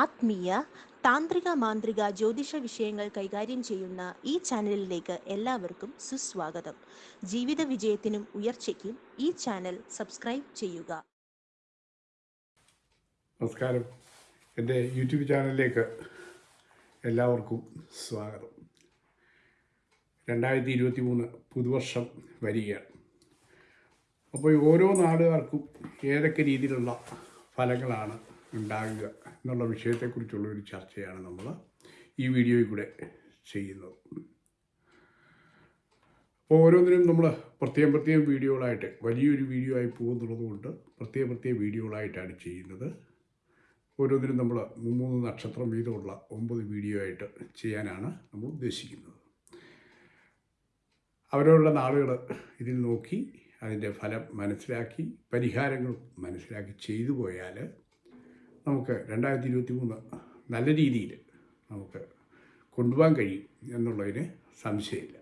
ആത്മീയ താന്ത്രിക മാന്ത്രിക ജ്യോതിഷ വിഷയങ്ങൾ കൈകാര്യം ചെയ്യുന്ന ഈ ചാനലിലേക്ക് എല്ലാവർക്കും സുസ്വാഗതം. ജീവിത വിജയത്തിനും ഉയർച്ചയ്ക്കും ഈ ചാനൽ സബ്സ്ക്രൈബ് ചെയ്യുക. നമസ്കാരം. എന്റെ യൂട്യൂബ് ചാനലിലേക്ക് എല്ലാവർക്കും സ്വാഗതം. രണ്ടായിരത്തി ഇരുപത്തി മൂന്ന് പുതുവർഷം വരികയാണ്. അപ്പോൾ ഓരോ നാടുകാർക്കും ഏതൊക്കെ രീതിയിലുള്ള ഫലങ്ങളാണ് ഉണ്ടാകുക? എന്നുള്ള വിഷയത്തെക്കുറിച്ചുള്ള ഒരു ചർച്ചയാണ് നമ്മൾ ഈ വീഡിയോയിൽ കൂടെ ചെയ്യുന്നത്. അപ്പോൾ ഓരോന്നിനും നമ്മൾ പ്രത്യേകം പ്രത്യേകം വീഡിയോകളായിട്ട് വലിയൊരു വീഡിയോ ആയി പോകുന്നുള്ളത് കൊണ്ട് പ്രത്യേക പ്രത്യേക വീഡിയോകളായിട്ടാണ് ചെയ്യുന്നത്. ഓരോന്നിനും നമ്മൾ മൂന്ന് നക്ഷത്രം വീതമുള്ള ഒമ്പത് വീഡിയോ ആയിട്ട് ചെയ്യാനാണ് നമ്മൾ ഉദ്ദേശിക്കുന്നത്. അവരവരുടെ നാളുകൾ ഇതിൽ നോക്കി അതിന്റെ ഫലം മനസ്സിലാക്കി പരിഹാരങ്ങൾ മനസ്സിലാക്കി ചെയ്തു പോയാൽ നമുക്ക് രണ്ടായിരത്തി ഇരുപത്തി മൂന്ന് നല്ല രീതിയിൽ നമുക്ക് കൊണ്ടുപോകാൻ കഴിയും എന്നുള്ളതിന് സംശയമില്ല.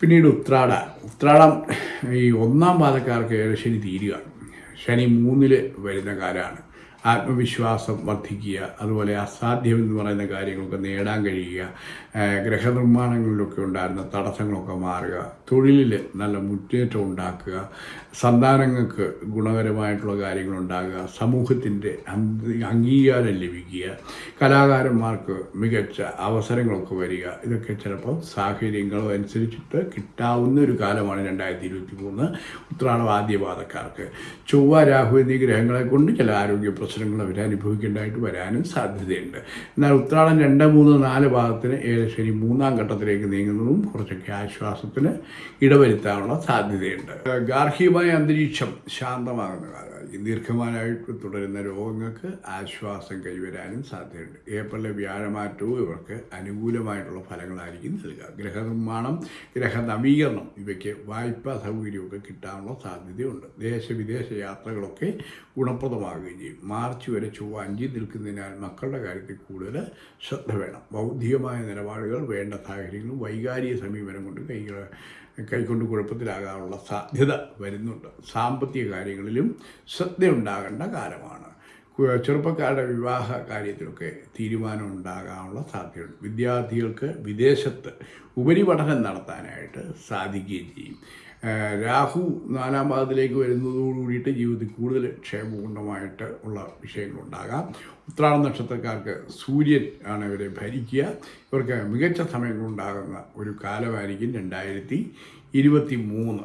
പിന്നീട് ഉത്രാട. ഉത്രാടം ഈ ഒന്നാം പാദക്കാർക്ക് ശനി തീരുകയാണ്. ശനി മൂന്നിൽ വരുന്ന കാലമാണ്. ആത്മവിശ്വാസം വർദ്ധിക്കുക അതുപോലെ അസാധ്യം എന്ന് പറയുന്ന കാര്യങ്ങളൊക്കെ നേടാൻ കഴിയുക ഗ്രഹനിർമ്മാണങ്ങളിലൊക്കെ ഉണ്ടായിരുന്ന തടസ്സങ്ങളൊക്കെ മാറുക തൊഴിലിൽ നല്ല മുന്നേറ്റം ഉണ്ടാക്കുക സന്താനങ്ങൾക്ക് ഗുണകരമായിട്ടുള്ള കാര്യങ്ങൾ ഉണ്ടാകുക സമൂഹത്തിന്റെ അംഗീകാരം ലഭിക്കുക കലാകാരന്മാർക്ക് മികച്ച അവസരങ്ങളൊക്കെ വരിക ഇതൊക്കെ ചിലപ്പോൾ സാഹചര്യങ്ങളും അനുസരിച്ചിട്ട് കിട്ടാവുന്ന ഒരു കാലമാണ് രണ്ടായിരത്തി ഇരുപത്തി മൂന്ന് ഉത്രാടം ആദ്യപാതക്കാർക്ക് ചൊവ്വ രാഹു എന്നീ ഗ്രഹങ്ങളെ കൊണ്ട് ചില ആരോഗ്യ പ്രശ്നങ്ങൾ അവർ അനുഭവിക്കേണ്ടതായിട്ട് വരാനും സാധ്യതയുണ്ട്. എന്നാൽ ഉത്രാടം രണ്ട് മൂന്ന് നാല് ഭാഗത്തിന് ശനി മൂന്നാം ഘട്ടത്തിലേക്ക് നീങ്ങുന്നതും കുറച്ചൊക്കെ ആശ്വാസത്തിന് ഇടവരുത്താനുള്ള സാധ്യതയുണ്ട്. ഗാർഹികമായ അന്തരീക്ഷം ശാന്തമാകുന്ന കാലമായിരിക്കും. ദീർഘമായിട്ട് തുടരുന്ന രോഗങ്ങൾക്ക് ആശ്വാസം കൈവരാനും സാധ്യതയുണ്ട്. ഏപ്രിലെ വ്യാഴമാറ്റവും ഇവർക്ക് അനുകൂലമായിട്ടുള്ള ഫലങ്ങളായിരിക്കും നൽകുക. ഗ്രഹനിർമ്മാണം ഗ്രഹ നവീകരണം ഇവയ്ക്ക് വായ്പാ സൗകര്യമൊക്കെ കിട്ടാനുള്ള സാധ്യതയുണ്ട്. ദേശവിദേശ യാത്രകളൊക്കെ ഗുണപ്രദമാകുകയും ചെയ്യും. മാർച്ച് വരെ ചൊവ്വ അഞ്ചിൽ നിൽക്കുന്നതിനാൽ മക്കളുടെ കാര്യത്തിൽ കൂടുതൽ ശ്രദ്ധ വേണം. ബൗദ്ധികമായ നിലപാടുകൾ വേണ്ട സാഹചര്യങ്ങളും വൈകാരിക സമീപനം കൊണ്ട് കൈകൾ കൈക്കൊണ്ട് കുഴപ്പത്തിലാകാനുള്ള സാധ്യത വരുന്നുണ്ട്. സാമ്പത്തിക കാര്യങ്ങളിലും ശ്രദ്ധയുണ്ടാകേണ്ട കാലമാണ്. ചെറുപ്പക്കാരുടെ വിവാഹ കാര്യത്തിലൊക്കെ തീരുമാനം ഉണ്ടാകാനുള്ള സാധ്യതയുണ്ട്. വിദ്യാർത്ഥികൾക്ക് വിദേശത്ത് ഉപരിപഠനം നടത്താനായിട്ട് സാധിക്കുകയും ചെയ്യും. രാഹു നാലാം പാദത്തിലേക്ക് വരുന്നതോടുകൂടിയിട്ട് ജീവിതത്തിൽ കൂടുതൽ ക്ഷേമപൂർണമായിട്ട് ഉള്ള വിഷയങ്ങളുണ്ടാകാം. ഉത്രാട നക്ഷത്രക്കാർക്ക് സൂര്യൻ ആണ് ഇവരെ ഭരിക്കുക. ഇവർക്ക് മികച്ച സമയങ്ങളുണ്ടാകുന്ന ഒരു കാലമായിരിക്കും രണ്ടായിരത്തി ഇരുപത്തി മൂന്ന്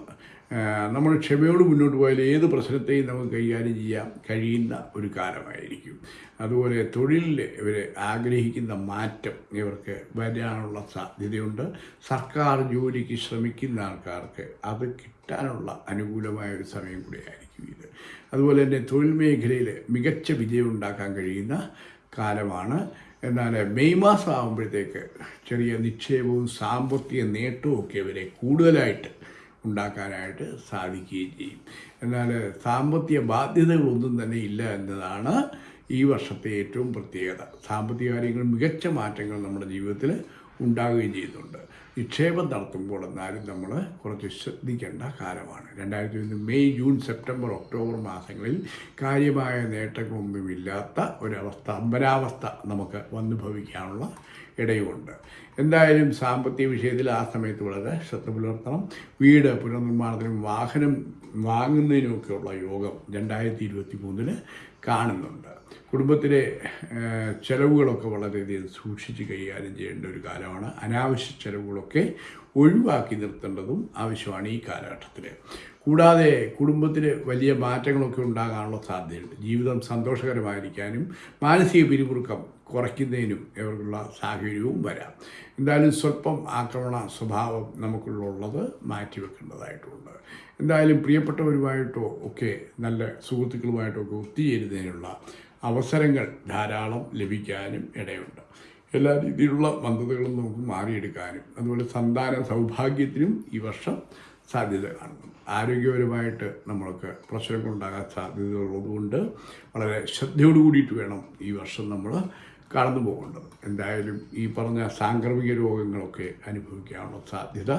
നമ്മൾ ക്ഷമയോട് മുന്നോട്ട് പോയാൽ ഏത് പ്രശ്നത്തെയും നമുക്ക് കൈകാര്യം ചെയ്യാൻ കഴിയുന്ന ഒരു കാലമായിരിക്കും. അതുപോലെ തൊഴിലിൽ ഇവർ ആഗ്രഹിക്കുന്ന മാറ്റം ഇവർക്ക് വരാനുള്ള സാധ്യതയുണ്ട്. സർക്കാർ ജോലിക്ക് ശ്രമിക്കുന്ന ആൾക്കാർക്ക് അത് കിട്ടാനുള്ള അനുകൂലമായ ഒരു സമയം കൂടിയായിരിക്കും ഇത്. അതുപോലെ തന്നെ തൊഴിൽ മേഖലയിൽ മികച്ച വിജയം ഉണ്ടാക്കാൻ കഴിയുന്ന കാലമാണ്. എന്നാൽ മെയ് മാസം ആകുമ്പോഴത്തേക്ക് ചെറിയ നിക്ഷേപവും സാമ്പത്തിക നേട്ടവും ഒക്കെ ഇവരെ കൂടുതലായിട്ട് ഉണ്ടാക്കാനായിട്ട് സാധിക്കുകയും ചെയ്യും. എന്നാൽ സാമ്പത്തിക ബാധ്യതകളൊന്നും തന്നെ ഇല്ല എന്നതാണ് ഈ വർഷത്തെ ഏറ്റവും പ്രത്യേകത. സാമ്പത്തിക കാര്യങ്ങൾ മികച്ച മാറ്റങ്ങൾ നമ്മുടെ ജീവിതത്തിൽ ഉണ്ടാകുകയും ചെയ്യുന്നുണ്ട്. നിക്ഷേപം നടത്തുമ്പോൾ എന്നാലും നമ്മൾ കുറച്ച് ശ്രദ്ധിക്കേണ്ട കാലമാണ്. രണ്ടായിരത്തി ഒന്ന് മെയ് ജൂൺ സെപ്റ്റംബർ ഒക്ടോബർ മാസങ്ങളിൽ കാര്യമായ നേട്ടങ്ങളൊന്നുമില്ലാത്ത ഒരവസ്ഥ അമ്പരാവസ്ഥ നമുക്ക് വന്നു ഭവിക്കാനുള്ള ഇടയുമുണ്ട്. എന്തായാലും സാമ്പത്തിക വിഷയത്തിൽ ആ സമയത്ത് വളരെ ശ്രദ്ധ പുലർത്തണം. വീട് പുനർനിർമ്മാണത്തിനും വാഹനം വാങ്ങുന്നതിനുമൊക്കെയുള്ള യോഗം രണ്ടായിരത്തി ഇരുപത്തി മൂന്നിന് കാണുന്നുണ്ട്. കുടുംബത്തിലെ ചിലവുകളൊക്കെ വളരെയധികം സൂക്ഷിച്ച് കൈകാര്യം ചെയ്യേണ്ട ഒരു കാലമാണ്. അനാവശ്യ ചെലവുകളൊക്കെ ഒഴിവാക്കി നിർത്തേണ്ടതും ആവശ്യമാണ് ഈ കാലഘട്ടത്തിൽ കൂടാതെ കുടുംബത്തിൽ വലിയ മാറ്റങ്ങളൊക്കെ ഉണ്ടാകാനുള്ള സാധ്യതയുണ്ട്. ജീവിതം സന്തോഷകരമായിരിക്കാനും മാനസിക പിരിമുറുക്കം കുറയ്ക്കുന്നതിനും ഇവർക്കുള്ള സാഹചര്യവും വരാം. എന്തായാലും സ്വല്പം ആക്രമണ സ്വഭാവം നമുക്കുള്ളത് മാറ്റിവെക്കേണ്ടതായിട്ടുണ്ട്. എന്തായാലും പ്രിയപ്പെട്ടവരുമായിട്ടോ ഒക്കെ നല്ല സുഹൃത്തുക്കളുമായിട്ടോ ഒക്കെ ഒത്തുചേരുന്നതിനുള്ള അവസരങ്ങൾ ധാരാളം ലഭിക്കാനും ഇടയുണ്ട്. എല്ലാ രീതിയിലുള്ള മന്ദതകളും നമുക്ക് മാറിയെടുക്കാനും അതുപോലെ സന്താന സൗഭാഗ്യത്തിനും ഈ വർഷം സാധ്യത കാണുന്നു. ആരോഗ്യപരമായിട്ട് നമ്മൾക്ക് പ്രശ്നങ്ങളുണ്ടാകാൻ സാധ്യതകളുള്ളതുകൊണ്ട് വളരെ ശ്രദ്ധയോട് കൂടിയിട്ട് വേണം ഈ വർഷം നമ്മൾ കടന്നു പോകേണ്ടത്. എന്തായാലും ഈ പറഞ്ഞ സാംക്രമിക രോഗങ്ങളൊക്കെ അനുഭവിക്കാനുള്ള സാധ്യത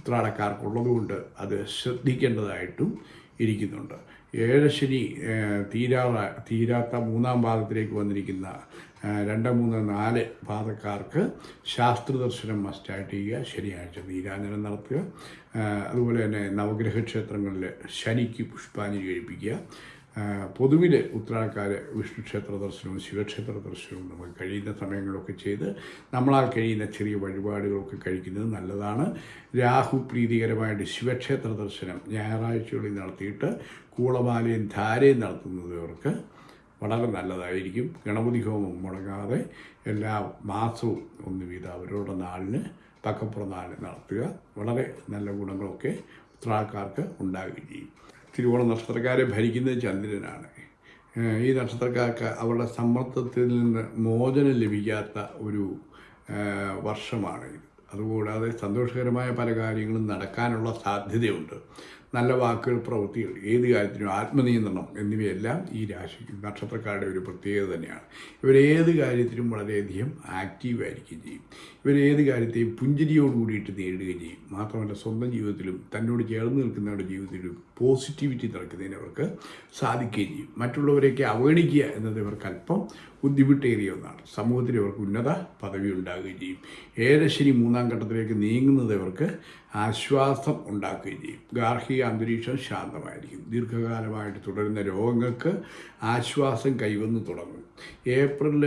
ഉത്രാടക്കാർക്കുള്ളതുകൊണ്ട് അത് ശ്രദ്ധിക്കേണ്ടതായിട്ടും ഇരിക്കുന്നുണ്ട്. ഏഴശനി ശനി തീരാറ തീരാത്ത മൂന്നാം പാദത്തിലേക്ക് വന്നിരിക്കുന്ന രണ്ട് മൂന്ന് നാല് പാദക്കാർക്ക് ശാസ്ത്രദർശനം മസ്റ്റായിട്ട് ചെയ്യുക. ശനിയാഴ്ച നീരാഞ്ജനം നടത്തുക. അതുപോലെ തന്നെ നവഗ്രഹ ക്ഷേത്രങ്ങളിൽ ശനിക്ക് പുഷ്പാഞ്ജലി കഴിപ്പിക്കുക പൊതുവിൽ വിഷ്ണു ക്ഷേത്ര ദർശനവും ശിവക്ഷേത്ര ദർശനവും നമുക്ക് കഴിയുന്ന സമയങ്ങളൊക്കെ ചെയ്ത് നമ്മളാൽ കഴിയുന്ന ചെറിയ വഴിപാടുകളൊക്കെ കഴിക്കുന്നത് നല്ലതാണ്. രാഹു പ്രീതികരമായിട്ട് ശിവക്ഷേത്ര ദർശനം ഞായറാഴ്ചകളിൽ നടത്തിയിട്ട് കൂളമാലയും ധാരയും നടത്തുന്നവർക്ക് വളരെ നല്ലതായിരിക്കും. ഗണപതി ഹോമം മുടങ്ങാതെ എല്ലാ മാസവും ഒന്ന് വീതം അവരുടെ നാളിന് പക്കപ്പുറ നാളിന് നടത്തുക. വളരെ നല്ല ഗുണങ്ങളൊക്കെ ഉത്രാൾക്കാർക്ക് ഉണ്ടാകുകയും ചെയ്യും. തിരുവോണ നക്ഷത്രക്കാരെ ഭരിക്കുന്നത് ചന്ദ്രനാണ്. ഈ നക്ഷത്രക്കാർക്ക് അവരുടെ സമ്മർദ്ദത്തിൽ നിന്ന് മോചനം ലഭിക്കാത്ത ഒരു വർഷമാണ് ഇത്. അതുകൂടാതെ സന്തോഷകരമായ പല കാര്യങ്ങളും നടക്കാനുള്ള സാധ്യതയുണ്ട്. നല്ല വാക്കുകൾ പ്രവൃത്തികൾ ഏത് കാര്യത്തിനും ആത്മനിയന്ത്രണം എന്നിവയെല്ലാം ഈ രാശി നക്ഷത്രക്കാരുടെ ഒരു പ്രത്യേകത തന്നെയാണ്. ഇവരേത് കാര്യത്തിനും വളരെയധികം ആക്റ്റീവായിരിക്കുകയും ചെയ്യും. ഇവരേത് കാര്യത്തെയും പുഞ്ചിരിയോട് കൂടിയിട്ട് നേരിടുകയും ചെയ്യും. മാത്രമല്ല സ്വന്തം ജീവിതത്തിലും തന്നോട് ചേർന്ന് നിൽക്കുന്നവരുടെ ജീവിതത്തിലും പോസിറ്റിവിറ്റി നിറയ്ക്കുന്നതിന് അവർക്ക് സാധിക്കുകയും ചെയ്യും. മറ്റുള്ളവരെയൊക്കെ അവഗണിക്കുക എന്നത് ഇവർക്ക് അല്പം ബുദ്ധിമുട്ടേറിയ ഒന്നാണ്. സമൂഹത്തിൽ ഇവർക്ക് ഉന്നത പദവി ഉണ്ടാകുകയും ചെയ്യും. ഏഴശനി മൂന്നാം ഘട്ടത്തിലേക്ക് നീങ്ങുന്നത് ഇവർക്ക് ആശ്വാസം ഉണ്ടാക്കുകയും ചെയ്യും. ഗാർഹിക അന്തരീക്ഷം ശാന്തമായിരിക്കും. ദീർഘകാലമായിട്ട് തുടരുന്ന രോഗങ്ങൾക്ക് ആശ്വാസം കൈവന്ന് തുടങ്ങും. ഏപ്രിലിൽ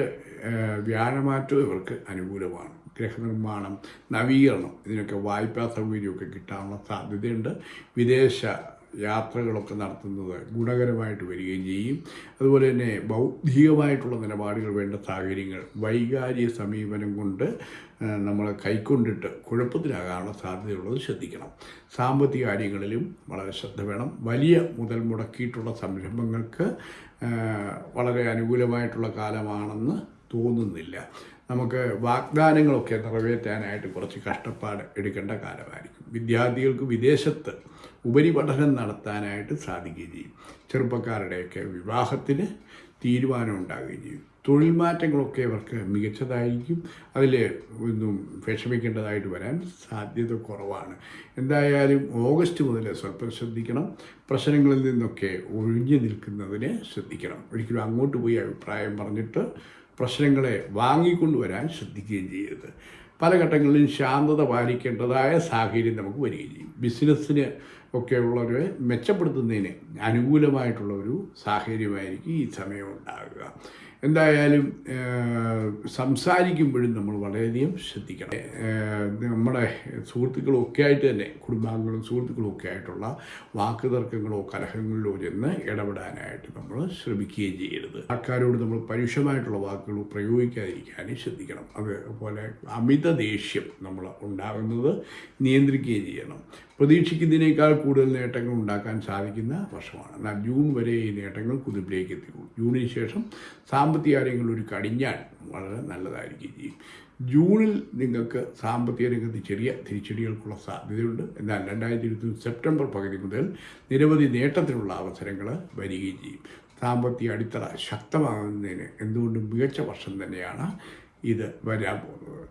വ്യാഴമാറ്റം ഇവർക്ക് അനുകൂലമാണ്. ഗ്രഹനിർമ്മാണം നവീകരണം ഇതിനൊക്കെ വായ്പാ സൗകര്യമൊക്കെ കിട്ടാനുള്ള സാധ്യതയുണ്ട്. വിദേശ യാത്രകളൊക്കെ നടത്തുന്നത് ഗുണകരമായിട്ട് വരികയും ചെയ്യും. അതുപോലെ തന്നെ ബൗദ്ധികമായിട്ടുള്ള നിലപാടുകൾ വേണ്ട സാഹചര്യങ്ങൾ വൈകാരിക സമീപനം കൊണ്ട് നമ്മൾ കൈക്കൊണ്ടിട്ട് കുഴപ്പത്തിലാകാനുള്ള സാധ്യതയുള്ളത് ശ്രദ്ധിക്കണം. സാമ്പത്തിക കാര്യങ്ങളിലും വളരെ ശ്രദ്ധ വേണം. വലിയ മുതൽ മുടക്കിയിട്ടുള്ള സംരംഭങ്ങൾക്ക് വളരെ അനുകൂലമായിട്ടുള്ള കാലമാണെന്ന് തോന്നുന്നില്ല. നമുക്ക് വാഗ്ദാനങ്ങളൊക്കെ നിറവേറ്റാനായിട്ട് കുറച്ച് കഷ്ടപ്പാട് എടുക്കേണ്ട കാലമായിരിക്കും. വിദ്യാർത്ഥികൾക്ക് വിദേശത്ത് ഉപരിപഠനം നടത്താനായിട്ട് സാധിക്കുകയും ചെയ്യും. ചെറുപ്പക്കാരുടെയൊക്കെ വിവാഹത്തിന് തീരുമാനം ഉണ്ടാകുകയും ചെയ്യും. തൊഴിൽ മാറ്റങ്ങളൊക്കെ അവർക്ക് മികച്ചതായിരിക്കും. അതിൽ ഒന്നും വിഷമിക്കേണ്ടതായിട്ട് വരാൻ സാധ്യത കുറവാണ്. എന്തായാലും ഓഗസ്റ്റ് മുതൽ സ്വല്പം ശ്രദ്ധിക്കണം. പ്രശ്നങ്ങളിൽ നിന്നൊക്കെ ഒഴിഞ്ഞു നിൽക്കുന്നതിന് ശ്രദ്ധിക്കണം. ഒരിക്കലും അങ്ങോട്ട് പോയി അഭിപ്രായം പറഞ്ഞിട്ട് പ്രശ്നങ്ങളെ വാങ്ങിക്കൊണ്ടുവരാൻ ശ്രദ്ധിക്കുകയും ചെയ്യരുത്. പല ഘട്ടങ്ങളിലും ശാന്തത പാലിക്കേണ്ടതായ സാഹചര്യം നമുക്ക് വരികയും ചെയ്യും. ബിസിനസ്സിന് ഒക്കെയുള്ളവരെ മെച്ചപ്പെടുത്തുന്നതിന് അനുകൂലമായിട്ടുള്ള ഒരു സാഹചര്യമായിരിക്കും ഈ സമയം ഉണ്ടാകുക എന്തായാലും സംസാരിക്കുമ്പോഴും നമ്മൾ വളരെയധികം ശ്രദ്ധിക്കണം. നമ്മുടെ സുഹൃത്തുക്കളൊക്കെ ആയിട്ട് തന്നെ കുടുംബാംഗങ്ങളും സുഹൃത്തുക്കളും ഒക്കെ ആയിട്ടുള്ള വാക്ക് തർക്കങ്ങളോ കലഹങ്ങളിലോ ചെന്ന് ഇടപെടാനായിട്ട് നമ്മൾ ശ്രമിക്കുകയും ചെയ്യരുത്. ആൾക്കാരോട് നമ്മൾ പരുഷമായിട്ടുള്ള വാക്കുകൾ പ്രയോഗിക്കാതിരിക്കാനും ശ്രദ്ധിക്കണം. അതുപോലെ അമിത ദേഷ്യം നമ്മൾ ഉണ്ടാകുന്നത് നിയന്ത്രിക്കുകയും ചെയ്യണം. പ്രതീക്ഷിക്കുന്നതിനേക്കാൾ കൂടുതൽ നേട്ടങ്ങൾ ഉണ്ടാക്കാൻ സാധിക്കുന്ന വർഷമാണ്. എന്നാൽ ജൂൺ വരെ ഈ നേട്ടങ്ങൾ കുതിപ്പിലേക്ക് എത്തിക്കും ജൂണിന് ശേഷം സാമ്പത്തിക കാര്യങ്ങളിൽ ഒരു കടിഞ്ഞാൽ വളരെ നല്ലതായിരിക്കും ചെയ്യും ജൂണിൽ നിങ്ങൾക്ക് സാമ്പത്തിക രംഗത്ത് ചെറിയ തിരിച്ചടികൾക്കുള്ള സാധ്യതയുണ്ട്. എന്നാൽ രണ്ടായിരത്തി ഇരുപത്തി സെപ്റ്റംബർ പകുതി മുതൽ നിരവധി നേട്ടത്തിനുള്ള അവസരങ്ങൾ വരികയും ചെയ്യും. സാമ്പത്തിക അടിത്തറ ശക്തമാകുന്നതിന് എന്തുകൊണ്ടും മികച്ച വർഷം തന്നെയാണ് ഇത് വരാൻ പോകുന്നത്.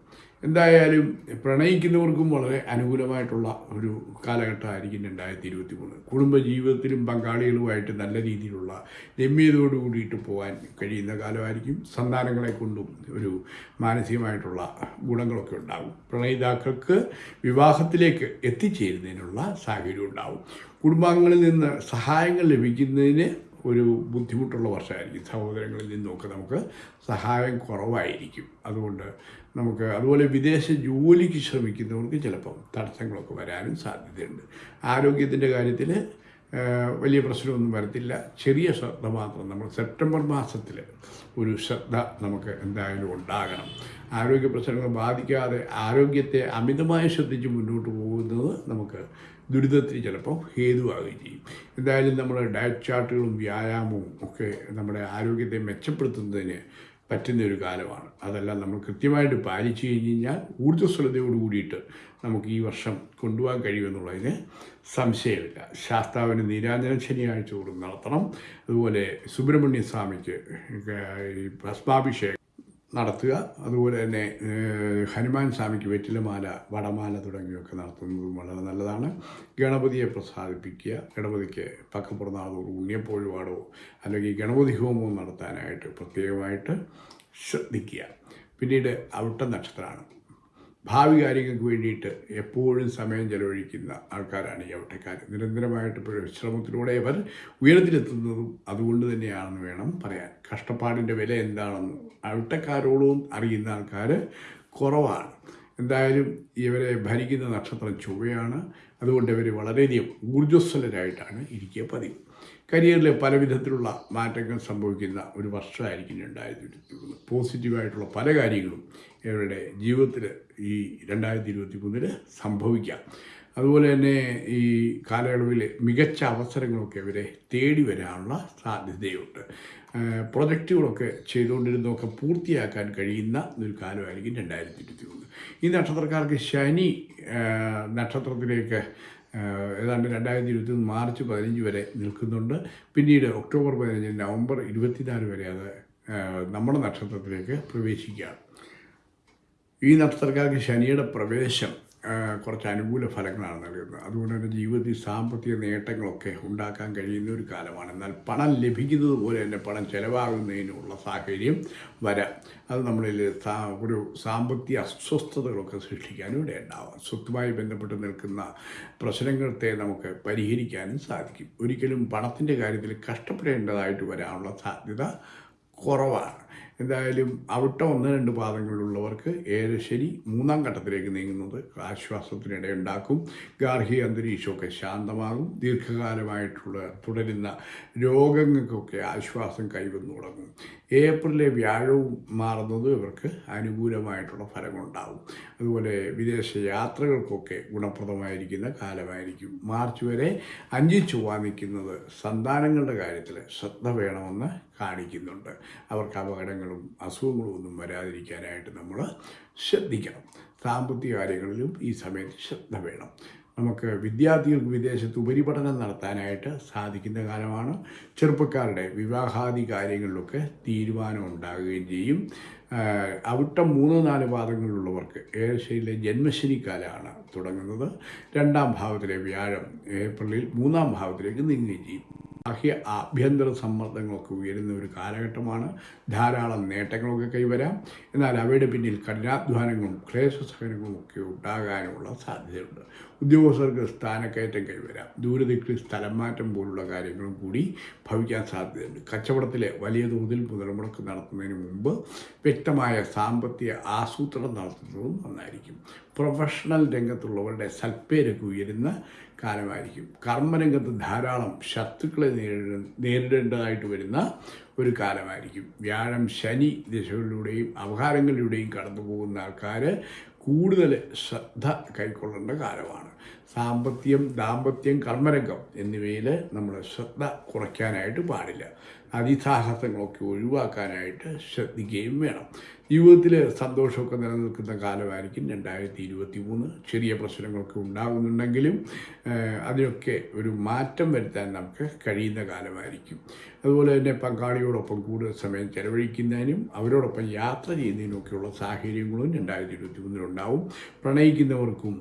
എന്തായാലും പ്രണയിക്കുന്നവർക്കും വളരെ അനുകൂലമായിട്ടുള്ള ഒരു കാലഘട്ടമായിരിക്കും രണ്ടായിരത്തി ഇരുപത്തി മൂന്ന് കുടുംബജീവിതത്തിലും പങ്കാളികളുമായിട്ട് നല്ല രീതിയിലുള്ള രമ്യതയോട് കൂടിയിട്ട് പോകാൻ കഴിയുന്ന കാലമായിരിക്കും. സന്താനങ്ങളെ കൊണ്ടും ഒരു മാനസികമായിട്ടുള്ള ഗുണങ്ങളൊക്കെ ഉണ്ടാകും. പ്രണയിതാക്കൾക്ക് വിവാഹത്തിലേക്ക് എത്തിച്ചേരുന്നതിനുള്ള സാഹചര്യം ഉണ്ടാകും. കുടുംബാംഗങ്ങളിൽ നിന്ന് സഹായങ്ങൾ ലഭിക്കുന്നതിന് ഒരു ബുദ്ധിമുട്ടുള്ള വർഷമായിരിക്കും. സഹോദരങ്ങളിൽ നിന്നൊക്കെ നമുക്ക് സഹായം കുറവായിരിക്കും. അതുകൊണ്ട് നമുക്ക് അതുപോലെ വിദേശ ജോലിക്ക് ശ്രമിക്കുന്നവർക്ക് ചിലപ്പം തടസ്സങ്ങളൊക്കെ വരാനും സാധ്യതയുണ്ട്. ആരോഗ്യത്തിന്റെ കാര്യത്തിൽ വലിയ പ്രശ്നമൊന്നും വരത്തില്ല. ചെറിയ ശ്രദ്ധ മാത്രം നമ്മൾ സെപ്റ്റംബർ മാസത്തിൽ ഒരു ശ്രദ്ധ നമുക്ക് എന്തായാലും ഉണ്ടാകണം. ആരോഗ്യ പ്രശ്നങ്ങൾ ബാധിക്കാതെ ആരോഗ്യത്തെ അമിതമായി ശ്രദ്ധിച്ച് മുന്നോട്ട് പോകുന്നത് നമുക്ക് ദുരിതത്തിന് ചിലപ്പോൾ ഹേതുവാകുകയും ചെയ്യും. എന്തായാലും നമ്മൾ ഡയറ്റ് ചാർട്ടുകളും വ്യായാമവും ഒക്കെ നമ്മുടെ ആരോഗ്യത്തെ മെച്ചപ്പെടുത്തുന്നതിന് പറ്റുന്ന ഒരു കാലമാണ്. അതെല്ലാം നമ്മൾ കൃത്യമായിട്ട് പാലിച്ചു കഴിഞ്ഞ് കഴിഞ്ഞാൽ ഊർജസ്വലതയോട് കൂടിയിട്ട് നമുക്ക് ഈ വർഷം കൊണ്ടുപോകാൻ കഴിയുമെന്നുള്ളതിന് സംശയമില്ല. ശാസ്താവിന് നീരാഞ്ജന ശനിയാഴ്ച തോറും നടത്തണം. അതുപോലെ സുബ്രഹ്മണ്യ സ്വാമിക്ക് ഈ ഭസ്മാഭിഷേകം നടത്തുക. അതുപോലെ തന്നെ ഹനുമാൻ സ്വാമിക്ക് വെറ്റിലമാല വടമാല തുടങ്ങിയൊക്കെ നടത്തുന്നതും വളരെ നല്ലതാണ്. ഗണപതിയെ പ്രസാദിപ്പിക്കുക ഗണപതിക്ക് പക്കപ്പുറനാളോ ഉണ്ണിയപ്പോഴുപാടോ അല്ലെങ്കിൽ ഗണപതി ഹോമവും നടത്താനായിട്ട് പ്രത്യേകമായിട്ട് ശ്രദ്ധിക്കുക. പിന്നീട് അവിട്ട നക്ഷത്രമാണ്. ഭാവി കാര്യങ്ങൾക്ക് വേണ്ടിയിട്ട് എപ്പോഴും സമയം ചെലവഴിക്കുന്ന ആൾക്കാരാണ് ഈ അവിട്ടക്കാർ നിരന്തരമായിട്ട് പരിശ്രമത്തിലൂടെ അവർ ഉയരത്തിലെത്തുന്നതും അതുകൊണ്ട് തന്നെയാണെന്ന് വേണം പറയാൻ. കഷ്ടപ്പാടിന്റെ വില എന്താണെന്ന് ഔട്ടക്കാരോടും അറിയുന്ന ആൾക്കാർ കുറവാണ്. എന്തായാലും ഇവരെ ഭരിക്കുന്ന നക്ഷത്രം ചൊവ്വയാണ്. അതുകൊണ്ട് ഇവർ വളരെയധികം ഊർജസ്വലരായിട്ടാണ് ഇരിക്കുക പതിവ്. കരിയറിൽ പല വിധത്തിലുള്ള മാറ്റങ്ങൾ സംഭവിക്കുന്ന ഒരു വർഷമായിരിക്കും രണ്ടായിരത്തി ഇരുപത്തി മൂന്ന് പോസിറ്റീവായിട്ടുള്ള പല കാര്യങ്ങളും ഇവരുടെ ജീവിതത്തിൽ ഈ രണ്ടായിരത്തി ഇരുപത്തി മൂന്നിൽ സംഭവിക്കാം. അതുപോലെ തന്നെ ഈ കാലയളവിൽ മികച്ച അവസരങ്ങളൊക്കെ ഇവരെ തേടി വരാനുള്ള സാധ്യതയുണ്ട്. പ്രൊജക്റ്റുകളൊക്കെ ചെയ്തുകൊണ്ടിരുന്നതൊക്കെ പൂർത്തിയാക്കാൻ കഴിയുന്ന ഒരു കാലമായിരിക്കും രണ്ടായിരത്തി ഇരുപത്തി മൂന്ന് ഈ നക്ഷത്രക്കാർക്ക് ശനി നക്ഷത്രത്തിലേക്ക് ഏതാണ്ട് രണ്ടായിരത്തി ഇരുപത്തി മാർച്ച് പതിനഞ്ച് വരെ നിൽക്കുന്നുണ്ട്. പിന്നീട് ഒക്ടോബർ പതിനഞ്ച് നവംബർ ഇരുപത്തിനാല് വരെ അത് നമ്മുടെ നക്ഷത്രത്തിലേക്ക് പ്രവേശിക്കുകയാണ്. ഈ നക്ഷത്രക്കാർക്ക് ശനിയുടെ പ്രവേശം കുറച്ച് അനുകൂല ഫലങ്ങളാണ് നൽകുന്നത്. അതുകൊണ്ട് തന്നെ ജീവിതത്തിൽ സാമ്പത്തിക നേട്ടങ്ങളൊക്കെ ഉണ്ടാക്കാൻ കഴിയുന്ന ഒരു കാലമാണ്. എന്നാൽ പണം ലഭിക്കുന്നത് പോലെ തന്നെ പണം ചിലവാകുന്നതിനുള്ള സാഹചര്യം വരാം. അത് നമ്മളിൽ ഒരു സാമ്പത്തിക അസ്വസ്ഥതകളൊക്കെ സൃഷ്ടിക്കാനും ഇടയുണ്ടാവാം. സ്വത്തുമായി ബന്ധപ്പെട്ട് നിൽക്കുന്ന പ്രശ്നങ്ങളത്തെ നമുക്ക് പരിഹരിക്കാനും സാധിക്കും. ഒരിക്കലും പണത്തിന്റെ കാര്യത്തിൽ കഷ്ടപ്പെടേണ്ടതായിട്ട് വരാനുള്ള സാധ്യത കുറവാണ്. എന്തായാലും അവിട്ടം ഒന്ന് രണ്ട് പാദങ്ങളിലുള്ളവർക്ക് ഏഴ് ശരി മൂന്നാം ഘട്ടത്തിലേക്ക് നീങ്ങുന്നത് ആശ്വാസത്തിനിടയുണ്ടാക്കും ഗാർഹിക അന്തരീക്ഷമൊക്കെ ശാന്തമാകും. ദീർഘകാലമായിട്ടുള്ള തുടരുന്ന രോഗങ്ങൾക്കൊക്കെ ആശ്വാസം കൈവന്നു തുടങ്ങും ഏപ്രിലെ വ്യാഴവും മാറുന്നത് ഇവർക്ക് അനുകൂലമായിട്ടുള്ള ഫലങ്ങളുണ്ടാവും. അതുപോലെ വിദേശ യാത്രകൾക്കൊക്കെ ഗുണപ്രദമായിരിക്കുന്ന കാലമായിരിക്കും. മാർച്ച് വരെ അഞ്ച് ചൊവ്വ നിൽക്കുന്നത് സന്താനങ്ങളുടെ കാര്യത്തിൽ ശ്രദ്ധ വേണമെന്ന് കാണിക്കുന്നുണ്ട്. അവർക്ക് അപകടങ്ങളും അസുഖങ്ങളും ഒന്നും വരാതിരിക്കാനായിട്ട് നമ്മൾ ശ്രദ്ധിക്കണം. സാമ്പത്തിക കാര്യങ്ങളിലും ഈ സമയത്ത് ശ്രദ്ധ വേണം. നമുക്ക് വിദ്യാർത്ഥികൾക്ക് വിദേശത്ത് ഉപരിപഠനം നടത്താനായിട്ട് സാധിക്കുന്ന കാലമാണ്. ചെറുപ്പക്കാരുടെ വിവാഹാദി കാര്യങ്ങളിലൊക്കെ തീരുമാനം ഉണ്ടാകുകയും ചെയ്യും. അവിട്ടം മൂന്ന് നാല് പാദങ്ങളിലുള്ളവർക്ക് ഏഷ്യയിലെ ജന്മശനിക്കാലമാണ് തുടങ്ങുന്നത്. രണ്ടാം ഭാവത്തിലെ വ്യാഴം ഏപ്രിലിൽ മൂന്നാം ഭാവത്തിലേക്ക് നീങ്ങുകയും ചെയ്യും. ബാഹ്യ ആഭ്യന്തര സമ്മർദ്ദങ്ങളൊക്കെ ഉയരുന്ന ഒരു കാലഘട്ടമാണ്. ധാരാളം നേട്ടങ്ങളൊക്കെ കൈവരാം. എന്നാൽ അവയുടെ പിന്നിൽ കഠിനാധ്വാനങ്ങളും ക്ലേശസഹനങ്ങളും ഒക്കെ ഉണ്ടാകാനുള്ള സാധ്യതയുണ്ട്. ഉദ്യോഗസ്ഥർക്ക് സ്ഥാനക്കയറ്റം കൈവരാം. ദൂരദിക്കിൽ സ്ഥലം മാറ്റം പോലുള്ള കാര്യങ്ങളും കൂടി ഭവിക്കാൻ സാധ്യതയുണ്ട്. കച്ചവടത്തിലെ വലിയ തോതിൽ മുതൽമുടക്ക് നടത്തുന്നതിന് മുമ്പ് വ്യക്തമായ സാമ്പത്തിക ആസൂത്രണം നടത്തുന്നതും നന്നായിരിക്കും. പ്രൊഫഷണൽ രംഗത്തുള്ളവരുടെ സൽപ്പേരൊക്കെ ഉയരുന്ന കാലമായിരിക്കും. കർമ്മരംഗത്ത് ധാരാളം ശത്രുക്കളെ നേരിട നേരിടേണ്ടതായിട്ട് വരുന്ന ഒരു കാലമായിരിക്കും. വ്യാഴം ശനി ദിശകളിലൂടെയും അപഹാരങ്ങളിലൂടെയും കടന്നു പോകുന്ന ആൾക്കാർ കൂടുതൽ ശ്രദ്ധ കൈക്കൊള്ളേണ്ട കാലമാണ്. സാമ്പത്തികം ദാമ്പത്യം കർമ്മരംഗം എന്നിവയിൽ നമ്മൾ ശ്രദ്ധ കുറയ്ക്കാനായിട്ട് പാടില്ല. അതിസാഹസങ്ങളൊക്കെ ഒഴിവാക്കാനായിട്ട് ശ്രദ്ധിക്കുകയും വേണം. ജീവിതത്തിൽ സന്തോഷമൊക്കെ നിലനിൽക്കുന്ന കാലമായിരിക്കും രണ്ടായിരത്തി ഇരുപത്തി മൂന്ന് ചെറിയ പ്രശ്നങ്ങളൊക്കെ ഉണ്ടാകുന്നുണ്ടെങ്കിലും അതിനൊക്കെ ഒരു മാറ്റം വരുത്താൻ നമുക്ക് കഴിയുന്ന കാലമായിരിക്കും. അതുപോലെ തന്നെ പങ്കാളിയോടൊപ്പം കൂടുതൽ സമയം ചെലവഴിക്കുന്നതിനും അവരോടൊപ്പം യാത്ര ചെയ്യുന്നതിനുമൊക്കെയുള്ള സാഹചര്യങ്ങളും രണ്ടായിരത്തി ഇരുപത്തി മൂന്നിലുണ്ടാവും പ്രണയിക്കുന്നവർക്കും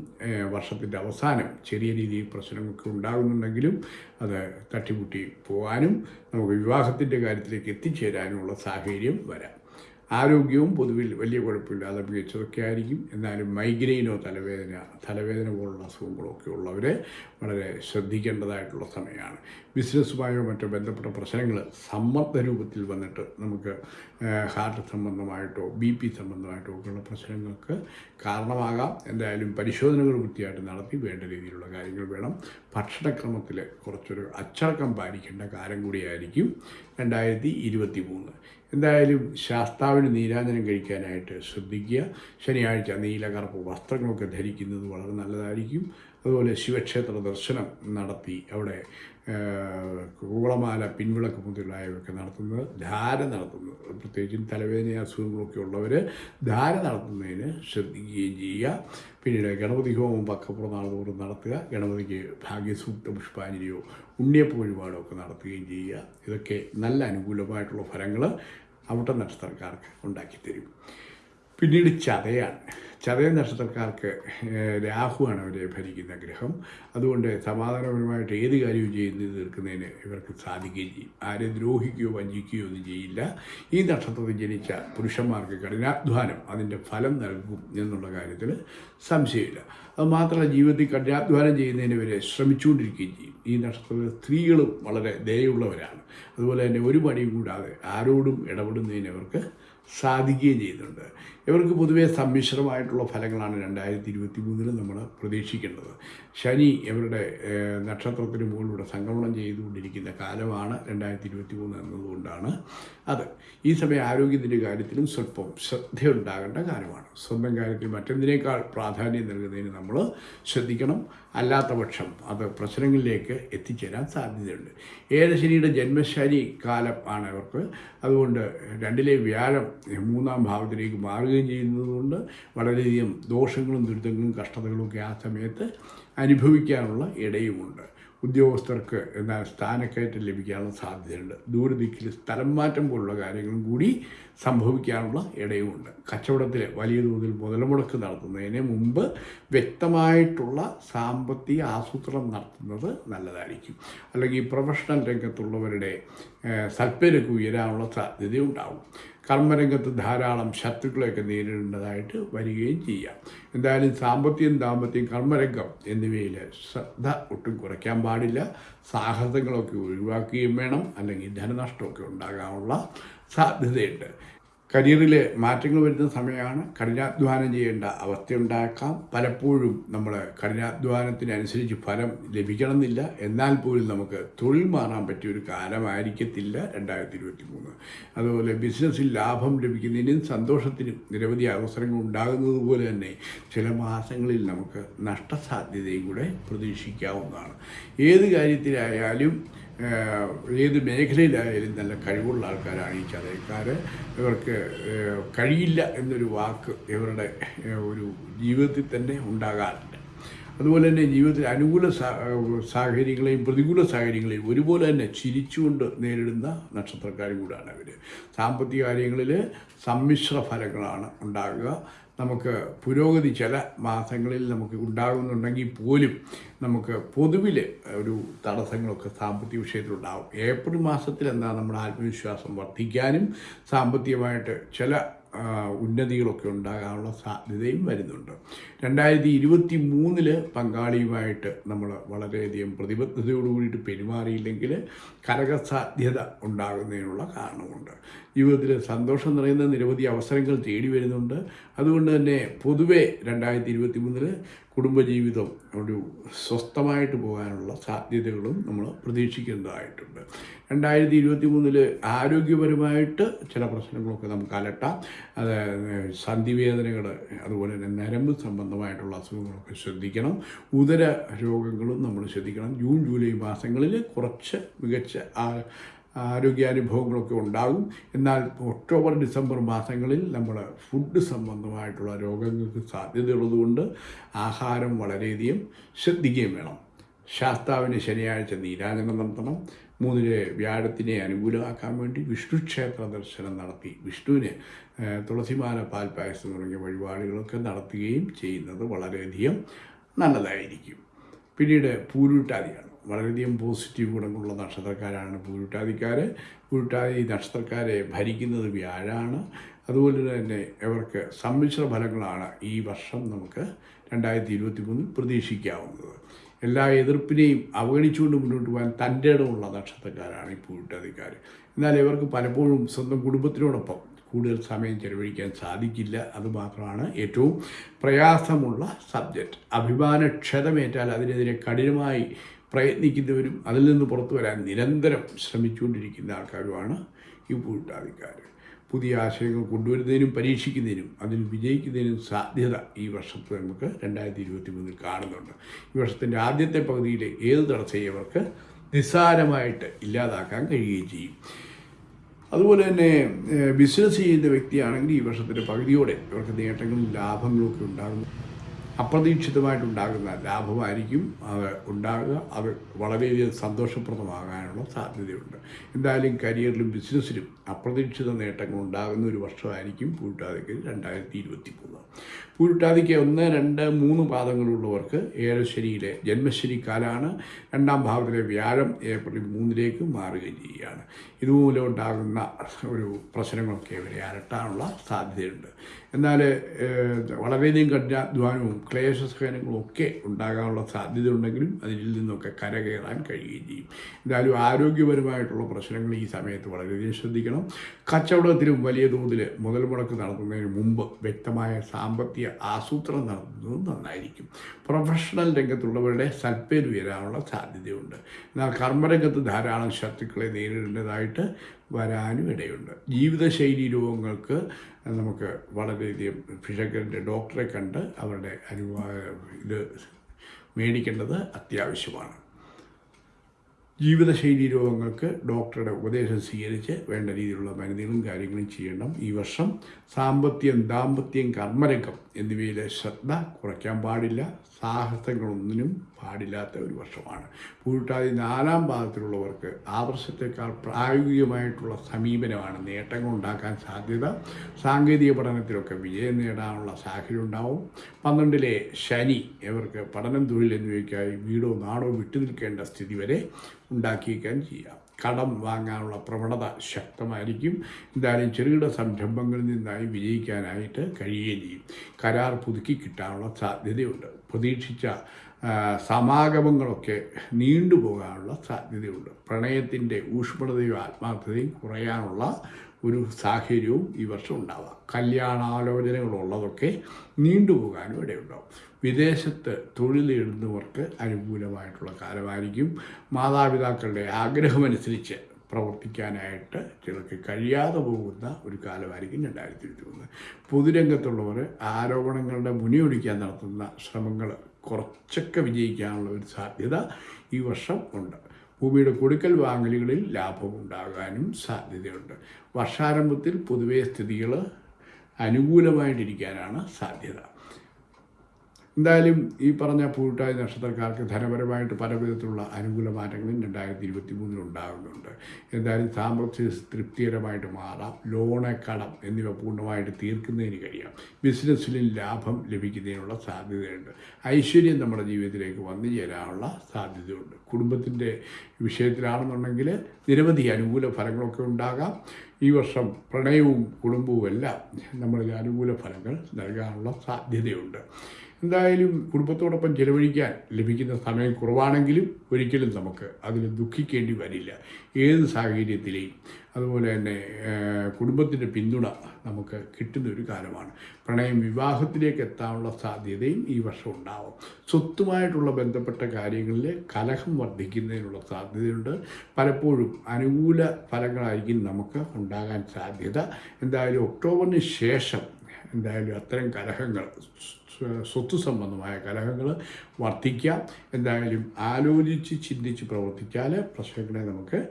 വർഷത്തിന്റെ അവസാനം ചെറിയ രീതിയിൽ പ്രശ്നങ്ങളൊക്കെ ഉണ്ടാകുന്നുണ്ടെങ്കിലും അത് തട്ടിമുട്ടി പോകാനും നമുക്ക് വിവാഹത്തിന്റെ കാര്യത്തിലേക്ക് എത്തിച്ചേരാനുമുള്ള സാഹചര്യം വരാം. ആരോഗ്യവും പൊതുവിൽ വലിയ കുഴപ്പമില്ലാതെ മികച്ചതൊക്കെ ആയിരിക്കും. എന്നാലും മൈഗ്രെയിനോ തലവേദന തലവേദന പോലുള്ള അസുഖങ്ങളൊക്കെ ഉള്ളവർ വളരെ ശ്രദ്ധിക്കേണ്ടതായിട്ടുള്ള സമയമാണ്. ബിസിനസ്സുമായോ മറ്റോ ബന്ധപ്പെട്ട പ്രശ്നങ്ങൾ സമ്മർദ്ദ രൂപത്തിൽ വന്നിട്ട് നമുക്ക് ഹാർട്ട് സംബന്ധമായിട്ടോ ബി പി സംബന്ധമായിട്ടോ ഒക്കെയുള്ള പ്രശ്നങ്ങൾക്ക് കാരണമാകാം. എന്തായാലും പരിശോധനകൾ വൃത്തിയായിട്ട് നടത്തി വേണ്ട രീതിയിലുള്ള കാര്യങ്ങൾ വേണം. ഭക്ഷണക്രമത്തിൽ കുറച്ചൊരു അച്ചടക്കം പാലിക്കേണ്ട കാലം കൂടിയായിരിക്കും രണ്ടായിരത്തി ഇരുപത്തി മൂന്ന് എന്തായാലും ശാസ്താവിന് നീരാഞ്ജനം കഴിക്കാനായിട്ട് ശ്രദ്ധിക്കുക. ശനിയാഴ്ച നീല കറുപ്പ് വസ്ത്രങ്ങളൊക്കെ ധരിക്കുന്നത് വളരെ നല്ലതായിരിക്കും. അതുപോലെ ശിവക്ഷേത്ര ദർശനം നടത്തി അവിടെ കൂളമാല പിൻവിളക്ക് മുതലായവയൊക്കെ നടത്തുന്നത് ധാര നടത്തുന്നത്. പ്രത്യേകിച്ചും തലവേദന അസുഖങ്ങളൊക്കെ ഉള്ളവർ ധാര നടത്തുന്നതിന് ശ്രദ്ധിക്കുകയും ചെയ്യുക. പിന്നീട് ഗണപതി ഹോമം പക്കപ്പുറം തോറും നടത്തുക. ഗണപതിക്ക് ഭാഗ്യസൂക്ത പുഷ്പാഞ്ജലിയോ ഉണ്ണിയപ്പ വഴിപാടോ ഒക്കെ നടത്തുകയും ചെയ്യുക. ഇതൊക്കെ നല്ല അനുകൂലമായിട്ടുള്ള ഫലങ്ങൾ അവിടെ നക്ഷത്രക്കാർക്ക് ഉണ്ടാക്കിത്തരും. പിന്നീട് ചതയാണ്. ചതയ നക്ഷത്രക്കാർക്ക് രാഹുവാണ് അവരെ ഭരിക്കുന്ന ഗ്രഹം. അതുകൊണ്ട് സമാധാനപരമായിട്ട് ഏത് കാര്യവും ചെയ്ത് തീർക്കുന്നതിന് ഇവർക്ക് സാധിക്കുകയും ചെയ്യും. ആരെ ദ്രോഹിക്കുകയോ വഞ്ചിക്കുകയോ ഒന്നും ചെയ്യില്ല. ഈ നക്ഷത്രത്തിൽ ജനിച്ച പുരുഷന്മാർക്ക് കഠിനാധ്വാനം അതിന്റെ ഫലം നൽകും എന്നുള്ള കാര്യത്തിൽ സംശയമില്ല. അതുമാത്രമല്ല ജീവിതത്തിൽ കഠിനാധ്വാനം ചെയ്യുന്നതിന് ഇവരെ ശ്രമിച്ചുകൊണ്ടിരിക്കുകയും ചെയ്യും. ഈ നക്ഷത്രത്തിലെ സ്ത്രീകളും വളരെ ദയുള്ളവരാണ് അതുപോലെ തന്നെ ഒരു പണിയും കൂടാതെ ആരോടും ഇടപെടുന്നതിന് അവർക്ക് സാധിക്കുകയും ചെയ്യുന്നുണ്ട്. ഇവർക്ക് പൊതുവേ സമ്മിശ്രമായിട്ടുള്ള ഫലങ്ങളാണ് രണ്ടായിരത്തി ഇരുപത്തി മൂന്നിൽ നമ്മൾ പ്രതീക്ഷിക്കേണ്ടത് ശനി ഇവരുടെ നക്ഷത്രത്തിന് മുകളിലൂടെ സംക്രമണം ചെയ്തുകൊണ്ടിരിക്കുന്ന കാലമാണ് രണ്ടായിരത്തി ഇരുപത്തി മൂന്ന് എന്നതുകൊണ്ടാണ് അത്. ഈ സമയം ആരോഗ്യത്തിന്റെ കാര്യത്തിലും സ്വല്പം ശ്രദ്ധയുണ്ടാകേണ്ട കാലമാണ് സ്വന്തം കാര്യത്തിൽ മറ്റെന്തിനേക്കാൾ പ്രാധാന്യം നൽകുന്നതിന് നമ്മൾ ശ്രദ്ധിക്കണം. അല്ലാത്ത പക്ഷം അത് പ്രശ്നങ്ങളിലേക്ക് എത്തിച്ചേരാൻ സാധ്യതയുണ്ട്. ഏഴശനിയുടെ ജന്മശനി കാലം ആണ് അവർക്ക്. അതുകൊണ്ട് രണ്ടിലെ വ്യാഴം മൂന്നാം ഭാവത്തിലേക്ക് മാറുകയും ചെയ്യുന്നതുകൊണ്ട് വളരെയധികം ദോഷങ്ങളും ദുരിതങ്ങളും കഷ്ടതകളും ഒക്കെ ആ സമയത്ത് അനുഭവിക്കാനുള്ള ഇടയുമുണ്ട്. ഉദ്യോഗസ്ഥർക്ക് എന്നാൽ സ്ഥാനക്കയറ്റം ലഭിക്കാനുള്ള സാധ്യതയുണ്ട്. ദൂരദിക്കിൽ സ്ഥലം മാറ്റം പോലുള്ള കാര്യങ്ങളും കൂടി സംഭവിക്കാനുള്ള ഇടയുമുണ്ട്. കച്ചവടത്തിൽ വലിയ തോതിൽ മുതൽമുടക്ക് നടത്തുന്നതിന് മുമ്പ് വ്യക്തമായിട്ടുള്ള സാമ്പത്തിക ആസൂത്രണം നടത്തുന്നത് നല്ലതായിരിക്കും. അല്ലെങ്കിൽ പ്രൊഫഷണൽ രംഗത്തുള്ളവരുടെ സൽപ്പേരക്ക് ഉയരാനുള്ള സാധ്യതയുണ്ടാവും. കർമ്മരംഗത്ത് ധാരാളം ശത്രുക്കളെയൊക്കെ നേരിടേണ്ടതായിട്ട് വരികയും ചെയ്യാം. എന്തായാലും സാമ്പത്തികം ദാമ്പത്യം കർമ്മരംഗം എന്നിവയിൽ ശ്രദ്ധ ഒട്ടും കുറയ്ക്കാൻ പാടില്ല. സാഹസങ്ങളൊക്കെ ഒഴിവാക്കുകയും വേണം. അല്ലെങ്കിൽ ധനനഷ്ടമൊക്കെ ഉണ്ടാകാനുള്ള സാധ്യതയുണ്ട്. കരിയറിൽ മാറ്റങ്ങൾ വരുന്ന സമയമാണ് കഠിനാധ്വാനം ചെയ്യേണ്ട അവസ്ഥയുണ്ടാക്കാം. പലപ്പോഴും നമ്മൾ കഠിനാധ്വാനത്തിനനുസരിച്ച് ഫലം ലഭിക്കണമെന്നില്ല. എന്നാൽ പോലും നമുക്ക് തൊഴിൽ മാറാൻ പറ്റിയ ഒരു കാലമായിരിക്കത്തില്ല രണ്ടായിരത്തി ഇരുപത്തി മൂന്ന് അതുപോലെ ബിസിനസ്സിൽ ലാഭം ലഭിക്കുന്നതിനും സന്തോഷത്തിനും നിരവധി അവസരങ്ങൾ ഉണ്ടാകുന്നത് പോലെ തന്നെ ചില മാസങ്ങളിൽ നമുക്ക് നഷ്ടസാധ്യതയും കൂടെ പ്രതീക്ഷിക്കാവുന്നതാണ്. ഏത് കാര്യത്തിലായാലും ഏത് മേഖലയിലായാലും നല്ല കഴിവുള്ള ആൾക്കാരാണ് ഈ ചതയക്കാർ ഇവർക്ക് കഴിയില്ല എന്നൊരു വാക്ക് ഇവരുടെ ഒരു ജീവിതത്തിൽ തന്നെ ഉണ്ടാകാറുണ്ട്. അതുപോലെ തന്നെ ജീവിതത്തിൽ അനുകൂല സാഹചര്യങ്ങളെയും പ്രതികൂല സാഹചര്യങ്ങളെയും ഒരുപോലെ തന്നെ ചിരിച്ചുകൊണ്ട് നേരിടുന്ന നക്ഷത്രക്കാരും കൂടാണ് അവർ സാമ്പത്തിക കാര്യങ്ങളിൽ സമ്മിശ്ര ഫലങ്ങളാണ് ഉണ്ടാകുക. നമുക്ക് പുരോഗതി ചില മാസങ്ങളിൽ നമുക്ക് ഉണ്ടാകുന്നുണ്ടെങ്കിൽ പോലും നമുക്ക് പൊതുവിൽ ഒരു തടസ്സങ്ങളൊക്കെ സാമ്പത്തിക വിഷയത്തിലുണ്ടാകും ഏപ്രിൽ മാസത്തിൽ എന്താ നമ്മുടെ ആത്മവിശ്വാസം വർദ്ധിക്കാനും സാമ്പത്തികമായിട്ട് ചില ഉന്നതികളൊക്കെ ഉണ്ടാകാനുള്ള സാധ്യതയും വരുന്നുണ്ട്. രണ്ടായിരത്തി ഇരുപത്തി മൂന്നിൽ പങ്കാളിയുമായിട്ട് നമ്മൾ വളരെയധികം പ്രതിബദ്ധതയോട് കൂടിയിട്ട് പെരുമാറിയില്ലെങ്കിൽ കരകസാധ്യത ഉണ്ടാകുന്നതിനുള്ള കാരണമുണ്ട്. ജീവിതത്തിൽ സന്തോഷം നിറയുന്ന നിരവധി അവസരങ്ങൾ തേടി വരുന്നുണ്ട്. അതുകൊണ്ട് തന്നെ പൊതുവെ രണ്ടായിരത്തി ഇരുപത്തി മൂന്നിൽ കുടുംബജീവിതം ഒരു സ്വസ്ഥമായിട്ട് പോകാനുള്ള സാധ്യതകളും നമ്മൾ പ്രതീക്ഷിക്കേണ്ടതായിട്ടുണ്ട്. രണ്ടായിരത്തി ഇരുപത്തി മൂന്നിൽ ആരോഗ്യപരമായിട്ട് ചില പ്രശ്നങ്ങളൊക്കെ നമുക്ക് അലട്ടാം. അത് സന്ധിവേദനകൾ അതുപോലെ തന്നെ നരമ്പ് സംബന്ധമായിട്ടുള്ള അസുഖങ്ങളൊക്കെ ശ്രദ്ധിക്കണം. ഉദര രോഗങ്ങളും നമ്മൾ ശ്രദ്ധിക്കണം. ജൂൺ ജൂലൈ മാസങ്ങളിൽ കുറച്ച് മികച്ച ആ- ആരോഗ്യാനുഭവങ്ങളൊക്കെ ഉണ്ടാകും. എന്നാൽ ഒക്ടോബർ ഡിസംബർ മാസങ്ങളിൽ നമ്മൾ ഫുഡ് സംബന്ധമായിട്ടുള്ള രോഗങ്ങൾക്ക് സാധ്യതയുള്ളതുകൊണ്ട് ആഹാരം വളരെയധികം ശ്രദ്ധിക്കുകയും വേണം. ശാസ്താവിന് ശനിയാഴ്ച നീരാജനം നടത്തണം. മൂന്നിന് വ്യാഴത്തിനെ അനുകൂലമാക്കാൻ വേണ്ടി വിഷ്ണു ക്ഷേത്ര ദർശനം നടത്തി വിഷ്ണുവിന് തുളസിമാല പാൽ പായസം തുടങ്ങിയ വഴിപാടുകളൊക്കെ നടത്തുകയും ചെയ്യുന്നത് വളരെയധികം നല്ലതായിരിക്കും. പിന്നീട് പൂരുട്ടാതിയാണ് വളരെയധികം പോസിറ്റീവ് ഗുണങ്ങളുള്ള നക്ഷത്രക്കാരാണ് പൂരുട്ടാതിക്കാർ പൂരുട്ടാതി നക്ഷത്രക്കാരെ ഭരിക്കുന്നത് വ്യാഴാണ്. അതുപോലെ തന്നെ ഇവർക്ക് സമ്മിശ്ര ഫലങ്ങളാണ് ഈ വർഷം നമുക്ക് രണ്ടായിരത്തി ഇരുപത്തി മൂന്നിൽ പ്രതീക്ഷിക്കാവുന്നത്. എല്ലാ എതിർപ്പിനെയും അവഗണിച്ചുകൊണ്ട് മുന്നോട്ട് പോകാൻ തന്റെ ഇടമുള്ള നക്ഷത്രക്കാരാണ് ഈ പൂട്ടാതിക്കാർ എന്നാൽ ഇവർക്ക് പലപ്പോഴും സ്വന്തം കുടുംബത്തിനോടൊപ്പം കൂടുതൽ സമയം ചെലവഴിക്കാൻ സാധിക്കില്ല. അതുമാത്രമാണ് ഏറ്റവും പ്രയാസമുള്ള സബ്ജക്റ്റ്. അഭിമാനക്ഷതമേറ്റാൽ അതിനെതിരെ കഠിനമായി പ്രയത്നിക്കുന്നവരും അതിൽ നിന്ന് പുറത്തു വരാൻ നിരന്തരം ശ്രമിച്ചുകൊണ്ടിരിക്കുന്ന ആൾക്കാരുമാണ് ഈ പൂട്ടാതിക്കാർ പുതിയ ആശയങ്ങൾ കൊണ്ടുവരുന്നതിനും പരീക്ഷിക്കുന്നതിനും അതിൽ വിജയിക്കുന്നതിനും സാധ്യത ഈ വർഷത്തിൽ നമുക്ക് രണ്ടായിരത്തി ഇരുപത്തി മൂന്നിൽ കാണുന്നുണ്ട്. ഈ വർഷത്തിന്റെ ആദ്യത്തെ പകുതിയിലെ ഏത് തടസ്സയും നിസ്സാരമായിട്ട് ഇല്ലാതാക്കാൻ കഴിയുകയും ചെയ്യും. അതുപോലെ തന്നെ ബിസിനസ് ചെയ്യുന്ന വ്യക്തിയാണെങ്കിൽ ഈ വർഷത്തിന്റെ പകുതിയോടെ ഇവർക്ക് നേട്ടങ്ങളും ലാഭങ്ങളും ഒക്കെ ഉണ്ടാകും അപ്രതീക്ഷിതമായിട്ടുണ്ടാകുന്ന ലാഭമായിരിക്കും അത് ഉണ്ടാകുക. അത് വളരെയധികം സന്തോഷപ്രദമാകാനുള്ള സാധ്യതയുണ്ട്. എന്തായാലും കരിയറിലും ബിസിനസ്സിലും അപ്രതീക്ഷിത നേട്ടങ്ങൾ ഉണ്ടാകുന്ന ഒരു വർഷമായിരിക്കും പൂരുട്ടാതിക്ക് രണ്ടായിരത്തി ഇരുപത്തി മൂന്ന് പൂരുട്ടാതിക്ക് ഒന്ന് രണ്ട് മൂന്ന് പാദങ്ങളുള്ളവർക്ക് ഏഴശനിയിലെ ജന്മശനി കാലാണ്. രണ്ടാം ഭാവത്തിലെ വ്യാഴം ഏപ്രിൽ മൂന്നിലേക്ക് മാറുകയും ചെയ്യുകയാണ്. ഇതുമൂലം ഉണ്ടാകുന്ന ഒരു പ്രശ്നങ്ങളൊക്കെ ഇവരെ അരട്ടാനുള്ള സാധ്യതയുണ്ട്. എന്നാൽ വളരെയധികം കഠിനാധ്വാനവും ക്ലേശസഹനങ്ങളും ഒക്കെ ഉണ്ടാകാനുള്ള സാധ്യത ഉണ്ടെങ്കിലും അതിൽ നിന്നൊക്കെ കരകയറാൻ കഴിയുകയും ചെയ്യും. എന്തായാലും ആരോഗ്യപരമായിട്ടുള്ള പ്രശ്നങ്ങൾ ഈ സമയത്ത് വളരെയധികം ശ്രദ്ധിക്കണം. കച്ചവടത്തിലും വലിയ തോതിൽ മുതൽ മുടക്ക് നടത്തുന്നതിന് മുമ്പ് വ്യക്തമായ സാമ്പത്തിക ആസൂത്രണം നടത്തുന്നത് നന്നായിരിക്കും. പ്രൊഫഷണൽ രംഗത്തുള്ളവരുടെ സൽപ്പേര് ഉയരാനുള്ള സാധ്യതയുണ്ട്. എന്നാൽ കർമ്മരംഗത്ത് ധാരാളം ശത്രുക്കളെ നേരിടേണ്ടതായിട്ട് വരാനും ഇടയുണ്ട്. ജീവിതശൈലി രോഗങ്ങൾക്ക് നമുക്ക് വളരെയധികം ഫിഷക്കറിന്റെ ഡോക്ടറെ കണ്ട് അവരുടെ അനുവാ ഇത് മേടിക്കേണ്ടത് അത്യാവശ്യമാണ്. ജീവിതശൈലി രോഗങ്ങൾക്ക് ഡോക്ടറുടെ ഉപദേശം സ്വീകരിച്ച് വേണ്ട രീതിയിലുള്ള മരുന്നുകളും കാര്യങ്ങളും ചെയ്യണം. ഈ വർഷം സാമ്പത്തികം ദാമ്പത്യം കർമ്മരംഗം എന്നിവയിലെ ശ്രദ്ധ കുറയ്ക്കാൻ പാടില്ല. സാഹസങ്ങളൊന്നിനും പാടില്ലാത്ത ഒരു വർഷമാണ്. പൂട്ടാതി നാലാം പാദത്തിലുള്ളവർക്ക് ആ വർഷത്തേക്കാൾ പ്രായോഗികമായിട്ടുള്ള സമീപനമാണ് നേട്ടങ്ങൾ ഉണ്ടാക്കാൻ സാധ്യത. സാങ്കേതിക പഠനത്തിലൊക്കെ വിജയം നേടാനുള്ള സാഹചര്യം ഉണ്ടാവും പന്ത്രണ്ടിലെ ശനി ഇവർക്ക് പഠനം തൊഴിൽ എന്നിവയ്ക്കായി വീടോ നാടോ വിട്ടു നിൽക്കേണ്ട സ്ഥിതി വരെ ഉണ്ടാക്കിയേക്കാൻ ചെയ്യാം. കടം വാങ്ങാനുള്ള പ്രവണത ശക്തമായിരിക്കും. എന്തായാലും ചെറുകിട സംരംഭങ്ങളിൽ നിന്നായി വിജയിക്കാനായിട്ട് കഴിയുകയും ചെയ്യും. കരാർ പുതുക്കി കിട്ടാനുള്ള സാധ്യതയുണ്ട്. പ്രതീക്ഷിച്ച സമാഗമങ്ങളൊക്കെ നീണ്ടുപോകാനുള്ള സാധ്യതയുണ്ട്. പ്രണയത്തിന്റെ ഊഷ്മളതയും ആത്മാർത്ഥതയും കുറയാനുള്ള ഒരു സാഹചര്യവും ഈ വർഷം ഉണ്ടാവാം. കല്യാണാലോചനകളുള്ളതൊക്കെ നീണ്ടുപോകാനും ഇടയുണ്ടാവും. വിദേശത്ത് തൊഴിലിടുന്നവർക്ക് അനുകൂലമായിട്ടുള്ള കാലമായിരിക്കും. മാതാപിതാക്കളുടെ ആഗ്രഹമനുസരിച്ച് പ്രവർത്തിക്കാനായിട്ട് ചിലർക്ക് കഴിയാതെ പോകുന്ന ഒരു കാലമായിരിക്കും രണ്ടായിരത്തി ഇരുപത്തി മൂന്ന് പൊതുരംഗത്തുള്ളവർ ആരോപണങ്ങളുടെ മുനിയൊടിക്കാൻ നടത്തുന്ന ശ്രമങ്ങൾ കുറച്ചൊക്കെ വിജയിക്കാനുള്ള ഒരു സാധ്യത ഈ വർഷം ഉണ്ട്. ഭൂമിയുടെ കൊടുക്കൽ വാങ്ങലുകളിൽ ലാഭമുണ്ടാകാനും സാധ്യതയുണ്ട്. വർഷാരംഭത്തിൽ പൊതുവേ സ്ഥിതികൾ അനുകൂലമായിട്ടിരിക്കാനാണ് സാധ്യത. എന്തായാലും ഈ പറഞ്ഞ പൂട്ടായ നക്ഷത്രക്കാർക്ക് ധനപരമായിട്ട് പല വിധത്തിലുള്ള അനുകൂല മാറ്റങ്ങളും രണ്ടായിരത്തി ഇരുപത്തി മൂന്നിൽ ഉണ്ടാകുന്നുണ്ട്. എന്തായാലും സാമ്പത്തിക തൃപ്തികരമായിട്ട് മാറാം. ലോണ് കടം എന്നിവ പൂർണമായിട്ട് തീർക്കുന്നതിന് കഴിയാം. ബിസിനസ്സിലും ലാഭം ലഭിക്കുന്നതിനുള്ള സാധ്യതയുണ്ട്. ഐശ്വര്യം നമ്മുടെ ജീവിതത്തിലേക്ക് വന്നു ചേരാനുള്ള സാധ്യതയുണ്ട്. കുടുംബത്തിന്റെ വിഷയത്തിലാണെന്നുണ്ടെങ്കിൽ നിരവധി അനുകൂല ഫലങ്ങളൊക്കെ ഉണ്ടാകാം. ഈ വർഷം പ്രണയവും കുടുംബവും എല്ലാം നമ്മളിൽ അനുകൂല ഫലങ്ങൾ നൽകാനുള്ള സാധ്യതയുണ്ട്. എന്തായാലും കുടുംബത്തോടൊപ്പം ചിലവഴിക്കാൻ ലഭിക്കുന്ന സമയം കുറവാണെങ്കിലും ഒരിക്കലും നമുക്ക് അതിൽ ദുഃഖിക്കേണ്ടി വരില്ല. ഏത് സാഹചര്യത്തിലെയും. അതുപോലെ തന്നെ കുടുംബത്തിന്റെ പിന്തുണ നമുക്ക് കിട്ടുന്ന ഒരു കാലമാണ്. പ്രണയം വിവാഹത്തിലേക്ക് എത്താനുള്ള സാധ്യതയും ഈ വർഷം ഉണ്ടാവും. സ്വത്തുമായിട്ടുള്ള ബന്ധപ്പെട്ട കാര്യങ്ങളിൽ കലഹം വർദ്ധിക്കുന്നതിനുള്ള സാധ്യതയുണ്ട്. പലപ്പോഴും അനുകൂല ഫലങ്ങളായിരിക്കും നമുക്ക് ഉണ്ടാകാൻ സാധ്യത. എന്തായാലും ഒക്ടോബറിന് ശേഷം എന്തായാലും അത്തരം കലഹങ്ങൾ സ്വത്ത് സംബന്ധമായ കലഹങ്ങൾ വർദ്ധിക്കാം എന്തായാലും ആലോചിച്ച് ചിന്തിച്ച് പ്രവർത്തിച്ചാൽ പ്രശ്നങ്ങളെ നമുക്ക്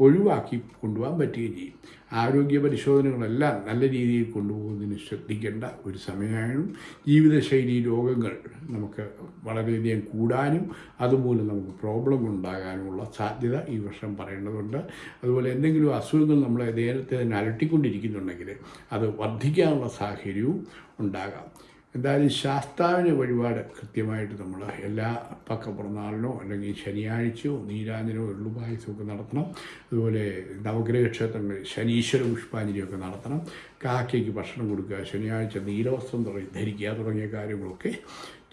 ഒഴിവാക്കി കൊണ്ടുപോകാൻ പറ്റുകയും ചെയ്യും. ആരോഗ്യ പരിശോധനകളെല്ലാം നല്ല രീതിയിൽ കൊണ്ടുപോകുന്നതിന് ശ്രദ്ധിക്കേണ്ട ഒരു സമയമാണ് ജീവിതശൈലി രോഗങ്ങൾ നമുക്ക് വളരെയധികം കൂടാനും അതുമൂലം നമുക്ക് പ്രോബ്ലം ഉണ്ടാകാനുമുള്ള സാധ്യത ഈ വർഷം പറയേണ്ടതുണ്ട്. അതുപോലെ എന്തെങ്കിലും അസുഖങ്ങൾ നമ്മളെ നേരത്തെ തന്നെ അലട്ടിക്കൊണ്ടിരിക്കുന്നുണ്ടെങ്കിൽ അത് വർദ്ധിക്കാനുള്ള സാഹചര്യവും ഉണ്ടാകാം. എന്തായാലും ശാസ്താവിന് വഴിപാട് കൃത്യമായിട്ട് നമ്മൾ എല്ലാ പക്ക പിറന്നാളിനോ അല്ലെങ്കിൽ ശനിയാഴ്ചയോ നീരാഞ്ജനോ എള്ളുപായസമോ ഒക്കെ നടത്തണം. അതുപോലെ നവഗ്രഹ ക്ഷേത്രങ്ങളിൽ ശനീശ്വര പുഷ്പാഞ്ജലിയൊക്കെ നടത്തണം. കാക്കയ്ക്ക് ഭക്ഷണം കൊടുക്കുക ശനിയാഴ്ച നീലവസ്ത്രം ധരിക്കുക തുടങ്ങിയ കാര്യങ്ങളൊക്കെ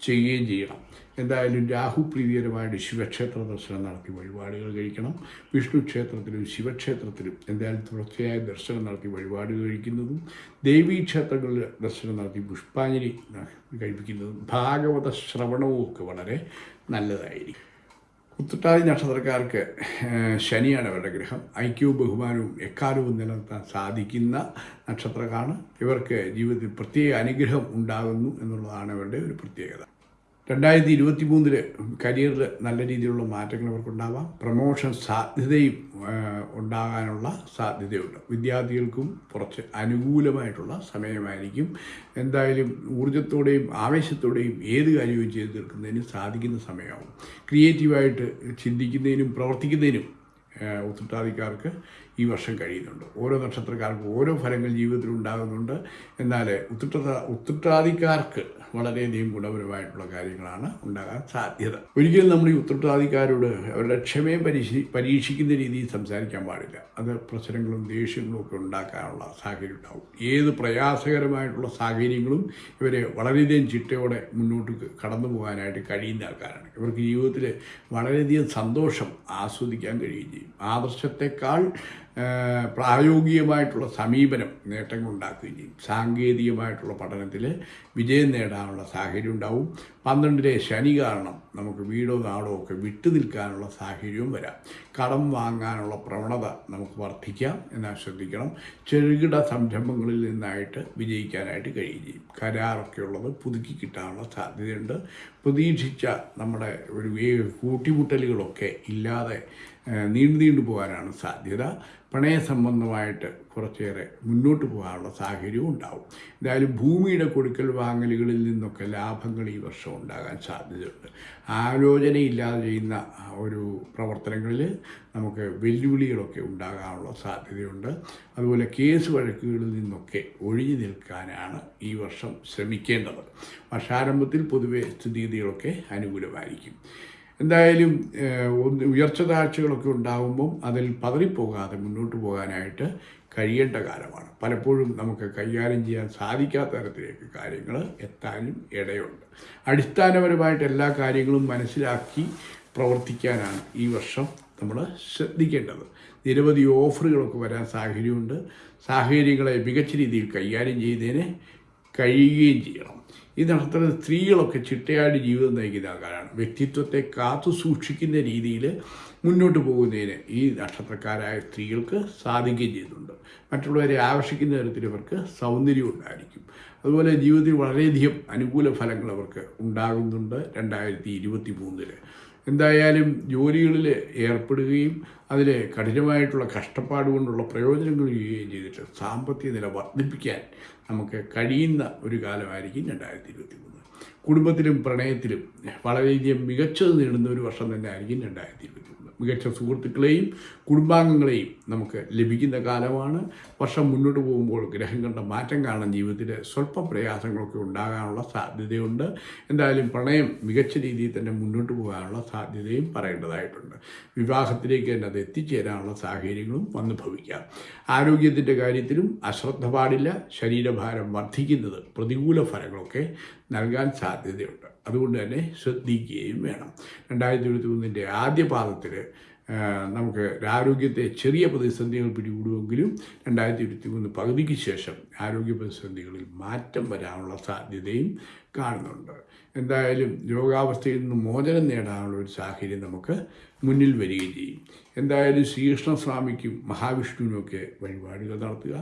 ചെയ്യുകയും ചെയ്യണം. എന്തായാലും രാഹു പ്രീതികരമായിട്ട് ശിവക്ഷേത്ര ദർശനം നടത്തി വഴിപാടുകൾ കഴിക്കണം. വിഷ്ണു ക്ഷേത്രത്തിലും ശിവക്ഷേത്രത്തിലും എന്തായാലും തുടർച്ചയായ ദർശനം നടത്തി വഴിപാടുകൾ കഴിക്കുന്നതും ദേവീ ക്ഷേത്രങ്ങളിൽ ദർശനം നടത്തി പുഷ്പാഞ്ജലി കഴിപ്പിക്കുന്നതും ഭാഗവത ശ്രവണവും ഒക്കെ വളരെ നല്ലതായിരിക്കും. കുത്തുട്ടാതി നക്ഷത്രക്കാർക്ക് ശനിയാണ് അവരുടെ ഗ്രഹം. ഐക്യവും ബഹുമാനവും എക്കാലവും നിലനിർത്താൻ സാധിക്കുന്ന നക്ഷത്രക്കാണ്. ഇവർക്ക് ജീവിതത്തിൽ പ്രത്യേക അനുഗ്രഹം ഉണ്ടാകുന്നു എന്നുള്ളതാണ് അവരുടെ ഒരു പ്രത്യേകത. രണ്ടായിരത്തി ഇരുപത്തി മൂന്നിൽ കരിയറിൽ നല്ല രീതിയിലുള്ള മാറ്റങ്ങൾ അവർക്കുണ്ടാവാം. പ്രമോഷൻ സാധ്യതയും ഉണ്ടാകാനുള്ള സാധ്യതയുണ്ട്. വിദ്യാർത്ഥികൾക്കും കുറച്ച് അനുകൂലമായിട്ടുള്ള സമയമായിരിക്കും. എന്തായാലും ഊർജത്തോടെയും ആവേശത്തോടെയും ഏത് കാര്യവും ചെയ്തു തീർക്കുന്നതിന് സാധിക്കുന്ന സമയമാവും. ക്രിയേറ്റീവായിട്ട് ചിന്തിക്കുന്നതിനും പ്രവർത്തിക്കുന്നതിനും ഏഹ് ഈ വർഷം കഴിയുന്നുണ്ട്. ഓരോ നക്ഷത്രക്കാർക്കും ഓരോ ഫലങ്ങൾ ജീവിതത്തിൽ ഉണ്ടാകുന്നുണ്ട്. എന്നാൽ ഉത്തരട്ട ഉത്രട്ടാതിക്കാർക്ക് വളരെയധികം ഗുണപരമായിട്ടുള്ള കാര്യങ്ങളാണ് ഉണ്ടാകാൻ സാധ്യത. ഒരിക്കലും നമ്മൾ ഈ ഉത്തരവാദിക്കാരോട് അവരുടെ ക്ഷമയെ പരീക്ഷി പരീക്ഷിക്കുന്ന രീതിയിൽ സംസാരിക്കാൻ പാടില്ല. അത് പ്രശ്നങ്ങളും ദേഷ്യങ്ങളും ഒക്കെ ഉണ്ടാക്കാനുള്ള സാഹചര്യം ഉണ്ടാവും. ഏത് പ്രയാസകരമായിട്ടുള്ള സാഹചര്യങ്ങളും ഇവരെ വളരെയധികം ചിട്ടയോടെ മുന്നോട്ട് കടന്നു പോകാനായിട്ട് കഴിയുന്ന ആൾക്കാരാണ്. ഇവർക്ക് ജീവിതത്തിൽ വളരെയധികം സന്തോഷം ആസ്വദിക്കാൻ കഴിയുകയും ചെയ്യും. ആദർശത്തെക്കാൾ പ്രായോഗികമായിട്ടുള്ള സമീപനം നേട്ടങ്ങൾ ഉണ്ടാക്കുകയും ചെയ്യും സാങ്കേതികമായിട്ടുള്ള പഠനത്തിൽ വിജയം നേടാനുള്ള സാഹചര്യം ഉണ്ടാവും. പന്ത്രണ്ടിലെ ശനി കാരണം നമുക്ക് വീടോ നാടോ ഒക്കെ വിട്ടു നിൽക്കാനുള്ള സാഹചര്യവും വരാം. കടം വാങ്ങാനുള്ള പ്രവണത നമുക്ക് വർദ്ധിക്കാം എന്നാൽ ശ്രദ്ധിക്കണം ചെറുകിട സംരംഭങ്ങളിൽ നിന്നായിട്ട് വിജയിക്കാനായിട്ട് കഴിയുകയും ചെയ്യും കരാറൊക്കെ ഉള്ളത് പുതുക്കി കിട്ടാനുള്ള സാധ്യതയുണ്ട്. പ്രതീക്ഷിച്ച നമ്മുടെ ഒരു കൂട്ടിമുട്ടലുകളൊക്കെ ഇല്ലാതെ നീണ്ടു നീണ്ടു പോകാനാണ് സാധ്യത. പ്രണയ സംബന്ധമായിട്ട് കുറച്ചേറെ മുന്നോട്ട് പോകാനുള്ള സാഹചര്യവും ഉണ്ടാവും. എന്തായാലും ഭൂമിയുടെ കൊടുക്കൽ വാങ്ങലുകളിൽ നിന്നൊക്കെ ലാഭങ്ങൾ ഈ വർഷം ഉണ്ടാകാൻ സാധ്യതയുണ്ട്. ആലോചനയില്ലാതെ ചെയ്യുന്ന ഒരു പ്രവർത്തനങ്ങളിൽ നമുക്ക് വെല്ലുവിളികളൊക്കെ ഉണ്ടാകാനുള്ള സാധ്യതയുണ്ട്. അതുപോലെ കേസ് വഴക്കുകളിൽ നിന്നൊക്കെ ഒഴിഞ്ഞു നിൽക്കാനാണ് ഈ വർഷം ശ്രമിക്കേണ്ടത്. വർഷാരംഭത്തിൽ പൊതുവെ സ്ഥിതിഗതികളൊക്കെ അനുകൂലമായിരിക്കും. എന്തായാലും ഉയർച്ച താഴ്ചകളൊക്കെ ഉണ്ടാകുമ്പം അതിൽ പതറിപ്പോകാതെ മുന്നോട്ട് പോകാനായിട്ട് കഴിയേണ്ട കാലമാണ്. പലപ്പോഴും നമുക്ക് കൈകാര്യം ചെയ്യാൻ സാധിക്കാത്ത തരത്തിലേക്ക് കാര്യങ്ങൾ എത്താനും ഇടയുണ്ട്. അടിസ്ഥാനപരമായിട്ട് എല്ലാ കാര്യങ്ങളും മനസ്സിലാക്കി പ്രവർത്തിക്കാനാണ് ഈ വർഷം നമ്മൾ ശ്രദ്ധിക്കേണ്ടത്. നിരവധി ഓഫറുകളൊക്കെ വരാൻ സാഹചര്യമുണ്ട്. സാഹചര്യങ്ങളെ മികച്ച രീതിയിൽ കൈകാര്യം ചെയ്തതിന് കഴിയുകയും ചെയ്യണം. ഈ നക്ഷത്ര സ്ത്രീകളൊക്കെ ചിട്ടയായിട്ട് ജീവിതം നയിക്കുന്ന ആൾക്കാരാണ്. വ്യക്തിത്വത്തെ കാത്തു സൂക്ഷിക്കുന്ന രീതിയിൽ മുന്നോട്ട് പോകുന്നതിന് ഈ നക്ഷത്രക്കാരായ സ്ത്രീകൾക്ക് സാധിക്കുകയും ചെയ്യുന്നുണ്ട്. മറ്റുള്ളവരെ ആകർഷിക്കുന്ന തരത്തിൽ ഇവർക്ക് സൗന്ദര്യം ഉണ്ടായിരിക്കും. അതുപോലെ ജീവിതത്തിൽ വളരെയധികം അനുകൂല ഫലങ്ങൾ അവർക്ക് ഉണ്ടാകുന്നുണ്ട് രണ്ടായിരത്തി ഇരുപത്തി മൂന്നിൽ എന്തായാലും ജോലികളിൽ ഏർപ്പെടുകയും അതിൽ കഠിനമായിട്ടുള്ള കഷ്ടപ്പാട് കൊണ്ടുള്ള പ്രയോജനങ്ങൾ ചെയ്യുകയും ചെയ്തിട്ട് സാമ്പത്തിക നില വർദ്ധിപ്പിക്കാൻ നമുക്ക് കഴിയുന്ന ഒരു കാലമായിരിക്കും രണ്ടായിരത്തി ഇരുപത്തി മൂന്ന് കുടുംബത്തിലും പ്രണയത്തിലും വളരെയധികം മികച്ചത് നേടുന്ന ഒരു വർഷം തന്നെ ആയിരിക്കും രണ്ടായിരത്തി ഇരുപത്തി മികച്ച സുഹൃത്തുക്കളെയും കുടുംബാംഗങ്ങളെയും നമുക്ക് ലഭിക്കുന്ന കാലമാണ്. വർഷം മുന്നോട്ട് പോകുമ്പോൾ ഗ്രഹം കണ്ട മാറ്റം കാണാൻ ജീവിതത്തിൽ സ്വല്പ പ്രയാസങ്ങളൊക്കെ ഉണ്ടാകാനുള്ള സാധ്യതയുണ്ട്. എന്തായാലും പ്രണയം മികച്ച രീതിയിൽ തന്നെ മുന്നോട്ട് പോകാനുള്ള സാധ്യതയും പറയേണ്ടതായിട്ടുണ്ട്. വിവാഹത്തിലേക്ക് തന്നെ അത് എത്തിച്ചേരാനുള്ള സാഹചര്യങ്ങളും വന്നു ഭവിക്കാം. ആരോഗ്യത്തിന്റെ കാര്യത്തിലും അശ്രദ്ധ പാടില്ല. ശരീരഭാരം വർദ്ധിക്കുന്നത് പ്രതികൂല ഫലങ്ങളൊക്കെ നൽകാൻ സാധ്യതയുണ്ട്. അതുകൊണ്ട് തന്നെ ശ്രദ്ധിക്കുകയും വേണം. രണ്ടായിരത്തി ഇരുപത്തി മൂന്നിന്റെ ആദ്യ പാദത്തിൽ നമുക്ക് ആരോഗ്യത്തെ ചെറിയ പ്രതിസന്ധികൾ പിടികൂടുമെങ്കിലും രണ്ടായിരത്തി ഇരുപത്തി മൂന്ന് പകുതിക്ക് ശേഷം ആരോഗ്യ പ്രതിസന്ധികളിൽ മാറ്റം വരാനുള്ള സാധ്യതയും കാണുന്നുണ്ട്. എന്തായാലും രോഗാവസ്ഥയിൽ നിന്ന് മോചനം നേടാനുള്ള ഒരു സാഹചര്യം നമുക്ക് മുന്നിൽ വരികയും ചെയ്യും. എന്തായാലും ശ്രീകൃഷ്ണസ്വാമിക്കും മഹാവിഷ്ണുവിനുമൊക്കെ വഴിപാടുകൾ നടത്തുക.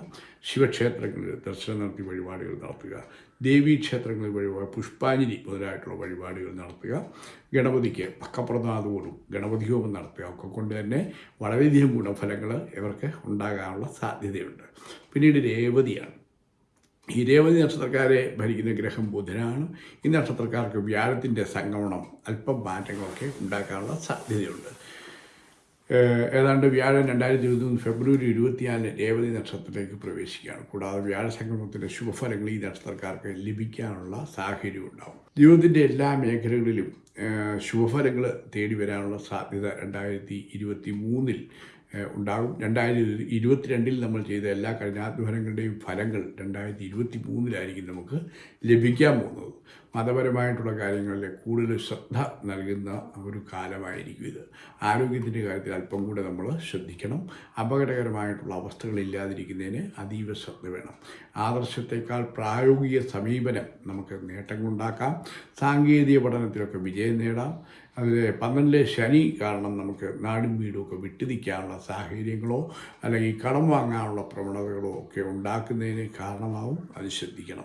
ശിവക്ഷേത്രങ്ങളിൽ ദർശനം നടത്തി വഴിപാടുകൾ നടത്തുക. ദേവീക്ഷേത്രങ്ങളിൽ വഴിപാട് പുഷ്പാഞ്ജലി മുതലായിട്ടുള്ള വഴിപാടുകൾ നടത്തുക. ഗണപതിക്ക് പക്കപ്രദാതോടും ഗണപതി ഹോമം നടത്തുക. ഒക്കെ കൊണ്ട് തന്നെ വളരെയധികം ഗുണഫലങ്ങൾ ഇവർക്ക് ഉണ്ടാകാനുള്ള സാധ്യതയുണ്ട്. പിന്നീട് രേവതിയാണ്. ഈ രേവതി നക്ഷത്രക്കാരെ ഭരിക്കുന്ന ഗ്രഹം ബുധനാണ്. ഈ നക്ഷത്രക്കാർക്ക് വ്യാഴത്തിന്റെ സംഗമനം അല്പം മാറ്റങ്ങളൊക്കെ ഉണ്ടാക്കാനുള്ള സാധ്യതയുണ്ട്. ഏതാണ്ട് വ്യാഴം രണ്ടായിരത്തി ഇരുപത്തി മൂന്ന് ഫെബ്രുവരി ഇരുപത്തിനാലിന് രേവതി നക്ഷത്രത്തിലേക്ക് പ്രവേശിക്കുകയാണ്. കൂടാതെ വ്യാഴസംക്രമത്തിന്റെ ശുഭഫലങ്ങൾ ഈ നക്ഷത്രക്കാർക്ക് ലഭിക്കാനുള്ള സാഹചര്യം ഉണ്ടാകും ജീവിതത്തിന്റെ എല്ലാ മേഖലകളിലും ശുഭഫലങ്ങൾ തേടി വരാനുള്ള സാധ്യത രണ്ടായിരത്തി ഇരുപത്തി മൂന്നിൽ ഉണ്ടാകും. രണ്ടായിരത്തി ഇരുപത്തിരണ്ടിൽ നമ്മൾ ചെയ്ത എല്ലാ കഠിനാധ്വാനങ്ങളുടെയും ഫലങ്ങൾ രണ്ടായിരത്തി ഇരുപത്തി മൂന്നിലായിരിക്കും നമുക്ക് ലഭിക്കാൻ പോകുന്നത്. മതപരമായിട്ടുള്ള കാര്യങ്ങളിൽ കൂടുതൽ ശ്രദ്ധ നൽകുന്ന ഒരു കാലമായിരിക്കും ഇത്. ആരോഗ്യത്തിന്റെ കാര്യത്തിൽ അല്പം കൂടെ നമ്മൾ ശ്രദ്ധിക്കണം. അപകടകരമായിട്ടുള്ള അവസ്ഥകൾ ഇല്ലാതിരിക്കുന്നതിന് അതീവ ശ്രദ്ധ വേണം. ആദർശത്തെക്കാൾ പ്രായോഗിക സമീപനം നമുക്ക് നേട്ടം നേട്ടങ്ങളുണ്ടാക്കാം. സാങ്കേതിക പഠനത്തിലൊക്കെ വിജയം നേടാം. അതിൽ പന്ത്രണ്ടിലെ ശനി കാരണം നമുക്ക് നാടും വീടും ഒക്കെ വിട്ടിരിക്കാനുള്ള സാഹചര്യങ്ങളോ അല്ലെങ്കിൽ കടം വാങ്ങാനുള്ള പ്രവണതകളോ ഒക്കെ ഉണ്ടാക്കുന്നതിന് കാരണമാവും. അത് ശ്രദ്ധിക്കണം.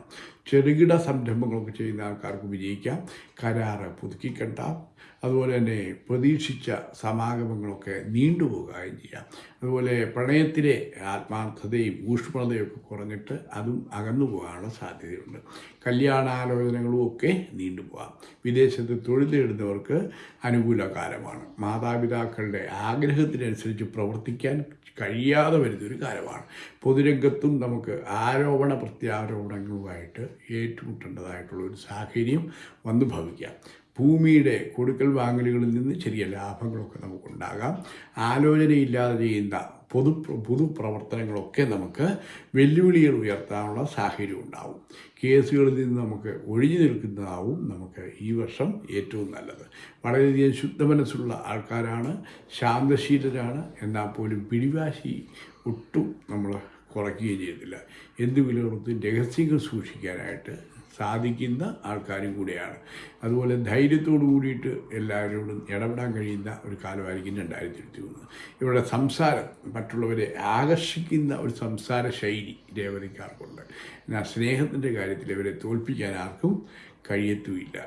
ചെറുകിട സംരംഭങ്ങളൊക്കെ ചെയ്യുന്ന ആൾക്കാർക്ക് വിജയിക്കാം. കരാറ് പുതുക്കിക്കെട്ടാം അതുപോലെ തന്നെ പ്രതീക്ഷിച്ച സമാഗമങ്ങളൊക്കെ നീണ്ടുപോകുകയും ചെയ്യാം. അതുപോലെ പ്രണയത്തിലെ ആത്മാർത്ഥതയും ഊഷ്മളതയും ഒക്കെ കുറഞ്ഞിട്ട് അതും അകന്നു പോകാനുള്ള സാധ്യതയുണ്ട്. കല്യാണാലോചനകളും ഒക്കെ നീണ്ടുപോകാം വിദേശത്ത് തൊഴിൽ നേടുന്നവർക്ക് അനുകൂല കാലമാണ് മാതാപിതാക്കളുടെ ആഗ്രഹത്തിനനുസരിച്ച് പ്രവർത്തിക്കാൻ കഴിയാതെ വരുന്നൊരു കാലമാണ്. പൊതുരംഗത്തും നമുക്ക് ആരോപണ പ്രത്യാരോപണങ്ങളുമായിട്ട് ഏറ്റുമുട്ടേണ്ടതായിട്ടുള്ള ഒരു സാഹചര്യം വന്നു ഭവിക്കാം. ഭൂമിയുടെ കൊടുക്കൽ വാങ്ങലുകളിൽ നിന്ന് ചെറിയ ലാഭങ്ങളൊക്കെ നമുക്കുണ്ടാകാം. ആലോചനയില്ലാതെ ചെയ്യുന്ന പൊതു പൊതുപ്രവർത്തനങ്ങളൊക്കെ നമുക്ക് വെല്ലുവിളികൾ ഉയർത്താനുള്ള സാഹചര്യം ഉണ്ടാവും. കേസുകളിൽ നിന്ന് നമുക്ക് ഒഴിഞ്ഞു നിൽക്കുന്നതാവും നമുക്ക് ഈ വർഷം ഏറ്റവും നല്ലത്. വളരെയധികം ശുദ്ധ മനസ്സുള്ള ആൾക്കാരാണ് ശാന്തശീലരാണ് എന്നാൽ പോലും പിടിവാശി ഒട്ടും നമ്മൾ കുറയ്ക്കുകയും ചെയ്തില്ല. എന്ത് വില കൊടുത്തും രഹസ്യങ്ങൾ സൂക്ഷിക്കാനായിട്ട് സാധിക്കുന്ന ആൾക്കാരും കൂടിയാണ്. അതുപോലെ ധൈര്യത്തോടു കൂടിയിട്ട് എല്ലാവരോടും ഇടപെടാൻ കഴിയുന്ന ഒരു കാലമായിരിക്കും രണ്ടായിരത്തി ഇരുപത്തി മൂന്ന് ഇവരുടെ സംസാരം മറ്റുള്ളവരെ ആകർഷിക്കുന്ന ഒരു സംസാര ശൈലി രേവതിക്കാർക്കുണ്ട്. എന്നാൽ സ്നേഹത്തിന്റെ കാര്യത്തിൽ ഇവരെ തോൽപ്പിക്കാൻ ആർക്കും കഴിയത്തുമില്ല.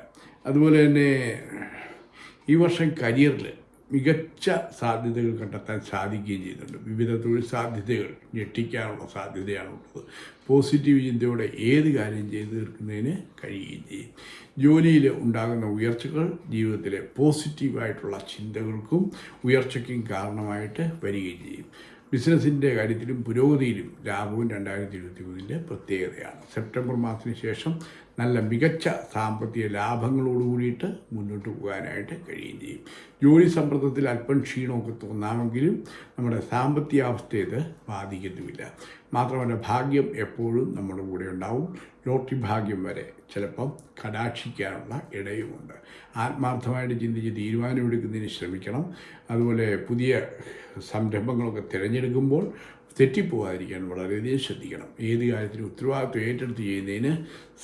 അതുപോലെ തന്നെ ഈ വർഷം കരിയറിൽ മികച്ച സാധ്യതകൾ കണ്ടെത്താൻ സാധിക്കുകയും ചെയ്യുന്നുണ്ട് വിവിധ തൊഴിൽ സാധ്യതകൾ ഞെട്ടിക്കാനുള്ള സാധ്യതയാണുള്ളത്. പോസിറ്റീവ് ചിന്തയോടെ ഏത് കാര്യം ചെയ്തു തീർക്കുന്നതിന് കഴിയുകയും ചെയ്യും. ജോലിയിൽ ഉണ്ടാകുന്ന ഉയർച്ചകൾ ജീവിതത്തിലെ പോസിറ്റീവായിട്ടുള്ള ചിന്തകൾക്കും ഉയർച്ചയ്ക്കും കാരണമായിട്ട് വരികയും ചെയ്യും. ബിസിനസ്സിന്റെ കാര്യത്തിലും പുരോഗതിയിലും ലാഭവും രണ്ടായിരത്തി ഇരുപത്തി മൂന്നിന്റെ പ്രത്യേകതയാണ്. സെപ്റ്റംബർ മാസത്തിന് ശേഷം നല്ല മികച്ച സാമ്പത്തിക ലാഭങ്ങളോട് കൂടിയിട്ട് മുന്നോട്ട് പോകാനായിട്ട് കഴിയുകയും ചെയ്യും. ജോലി സമ്മർദ്ദത്തിൽ അല്പം ക്ഷീണമൊക്കെ തോന്നാമെങ്കിലും നമ്മുടെ സാമ്പത്തിക അവസ്ഥയെ ഇത് ബാധിക്കത്തുമില്ല. മാത്രമല്ല ഭാഗ്യം എപ്പോഴും നമ്മുടെ കൂടെ ഉണ്ടാവും. ലോട്ടറി ഭാഗ്യം വരെ ചിലപ്പം കടാക്ഷിക്കാനുള്ള ഇടയുമുണ്ട്. ആത്മാർത്ഥമായിട്ട് ചിന്തിച്ച് തീരുമാനമെടുക്കുന്നതിന് ശ്രമിക്കണം. അതുപോലെ പുതിയ സംരംഭങ്ങളൊക്കെ തിരഞ്ഞെടുക്കുമ്പോൾ തെറ്റിപ്പോകാതിരിക്കാൻ വളരെയധികം ശ്രദ്ധിക്കണം. ഏത് കാര്യത്തിലും ഉത്തരവാദിത്വം ഏറ്റെടുത്ത് ചെയ്യുന്നതിന്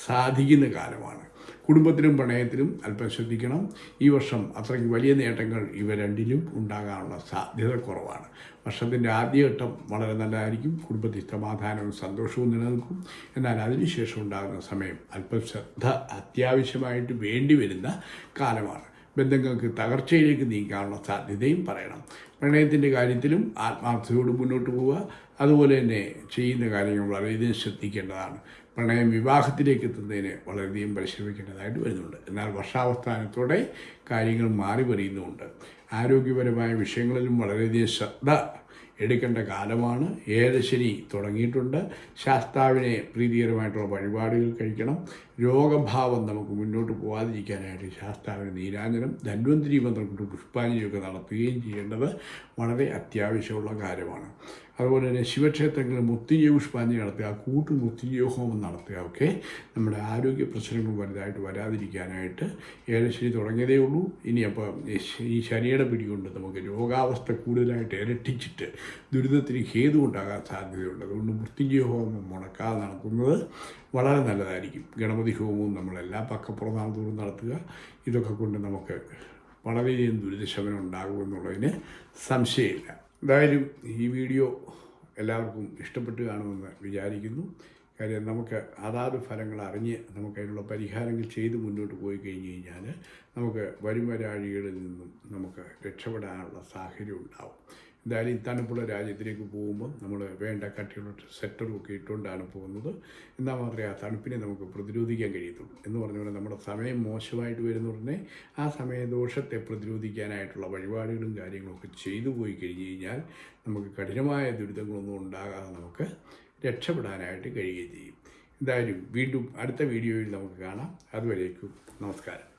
സാധിക്കുന്ന കാലമാണ്. കുടുംബത്തിലും പ്രണയത്തിലും അല്പം ശ്രദ്ധിക്കണം. ഈ വർഷം അത്രയ്ക്ക് വലിയ നേട്ടങ്ങൾ ഇവ രണ്ടിലും ഉണ്ടാകാനുള്ള സാധ്യത കുറവാണ്. വർഷത്തിന്റെ ആദ്യഘട്ടം വളരെ നല്ലതായിരിക്കും. കുടുംബത്തിൽ സമാധാനവും സന്തോഷവും നിലനിൽക്കും. എന്നാൽ അതിനുശേഷം ഉണ്ടാകുന്ന സമയം അല്പം ശ്രദ്ധ അത്യാവശ്യമായിട്ട് വേണ്ടി വരുന്ന കാലമാണ്. ബന്ധങ്ങൾക്ക് തകർച്ചയിലേക്ക് നീങ്ങാനുള്ള സാധ്യതയും പറയണം. പ്രണയത്തിന്റെ കാര്യത്തിലും ആത്മാർത്ഥതയോട് മുന്നോട്ട് പോവുക. അതുപോലെ തന്നെ ചെയ്യുന്ന കാര്യങ്ങൾ വളരെയധികം ശ്രദ്ധിക്കേണ്ടതാണ്. പ്രണയം വിവാഹത്തിലേക്ക് എത്തുന്നതിന് വളരെയധികം പരിശ്രമിക്കേണ്ടതായിട്ട് വരുന്നുണ്ട്. എന്നാൽ വർഷാവസ്ഥാനത്തോടെ കാര്യങ്ങൾ മാറി വരുന്നുമുണ്ട് ആരോഗ്യപരമായ വിഷയങ്ങളിലും വളരെയധികം ശ്രദ്ധ എടുക്കേണ്ട കാലമാണ്. ഏഴശനി തുടങ്ങിയിട്ടുണ്ട്. ശാസ്താവിനെ പ്രീതികരമായിട്ടുള്ള വഴിപാടുകൾ കഴിക്കണം. രോഗഭാവം നമുക്ക് മുന്നോട്ട് പോകാതിരിക്കാനായിട്ട് ശാസ്താവിന് നീരാഞ്ജനം ധന്വന്തിരി മന്ത്രം കൊണ്ട് പുഷ്പാഞ്ജലിയൊക്കെ നടത്തുകയും ചെയ്യേണ്ടത് വളരെ അത്യാവശ്യമുള്ള കാര്യമാണ്. അതുപോലെ തന്നെ ശിവക്ഷേത്രങ്ങളിൽ മുത്തിജീവ പുഷ്പാഞ്ജലി നടത്തുക കൂട്ടു മുത്തിജീവ ഹോമം നടത്തുക ഒക്കെ നമ്മുടെ ആരോഗ്യ പ്രശ്നങ്ങൾ വലുതായിട്ട് വരാതിരിക്കാനായിട്ട് ഏലശ്ശേരി തുടങ്ങിയതേ ഉള്ളൂ. ഇനി അപ്പോൾ ഈ ശനിയുടെ പിടികൊണ്ട് നമുക്ക് രോഗാവസ്ഥ കൂടുതലായിട്ട് ഇരട്ടിച്ചിട്ട് ദുരിതത്തിന് ഹേതു ഉണ്ടാകാൻ സാധ്യതയുണ്ട്. അതുകൊണ്ട് മൃത്യുഞ്ജയ ഹോമം മുടക്കാതെ നടത്തുന്നത് വളരെ നല്ലതായിരിക്കും. ഗണപതി ഹോമവും നമ്മളെല്ലാ പക്കപ്രധാനത്തോടും നടത്തുക. ഇതൊക്കെ കൊണ്ട് നമുക്ക് വളരെയധികം ദുരിതശമനം ഉണ്ടാകുമെന്നുള്ളതിന് സംശയമില്ല. എന്തായാലും ഈ വീഡിയോ എല്ലാവർക്കും ഇഷ്ടപ്പെട്ട് കാണുമെന്ന് വിചാരിക്കുന്നു. കാര്യം നമുക്ക് അതാത് ഫലങ്ങൾ അറിഞ്ഞ് നമുക്ക് അതിനുള്ള പരിഹാരങ്ങൾ ചെയ്ത് മുന്നോട്ട് പോയി കഴിഞ്ഞ് കഴിഞ്ഞാൽ നമുക്ക് വരും വരാഴികളിൽ നിന്നും നമുക്ക് രക്ഷപ്പെടാനുള്ള സാഹചര്യം ഉണ്ടാവും. എന്തായാലും തണുപ്പുള്ള രാജ്യത്തിലേക്ക് പോകുമ്പോൾ നമ്മൾ വേണ്ട കട്ടിയുള്ള സെറ്ററും ഒക്കെ ഇട്ടുകൊണ്ടാണ് പോകുന്നത്. എന്നാൽ മാത്രമേ ആ തണുപ്പിനെ നമുക്ക് പ്രതിരോധിക്കാൻ കഴിയത്തുള്ളൂ. എന്ന് പറഞ്ഞ പോലെ നമ്മുടെ സമയം മോശമായിട്ട് വരുന്ന ഉടനെ ആ സമയദോഷത്തെ പ്രതിരോധിക്കാനായിട്ടുള്ള വഴിപാടുകളും കാര്യങ്ങളൊക്കെ ചെയ്തു പോയി കഴിഞ്ഞ് കഴിഞ്ഞാൽ നമുക്ക് കഠിനമായ ദുരിതങ്ങളൊന്നും ഉണ്ടാകാതെ നമുക്ക് രക്ഷപ്പെടാനായിട്ട് കഴിയുകയും ചെയ്യും. എന്തായാലും വീണ്ടും അടുത്ത വീഡിയോയിൽ നമുക്ക് കാണാം. അതുവരേക്കും നമസ്കാരം.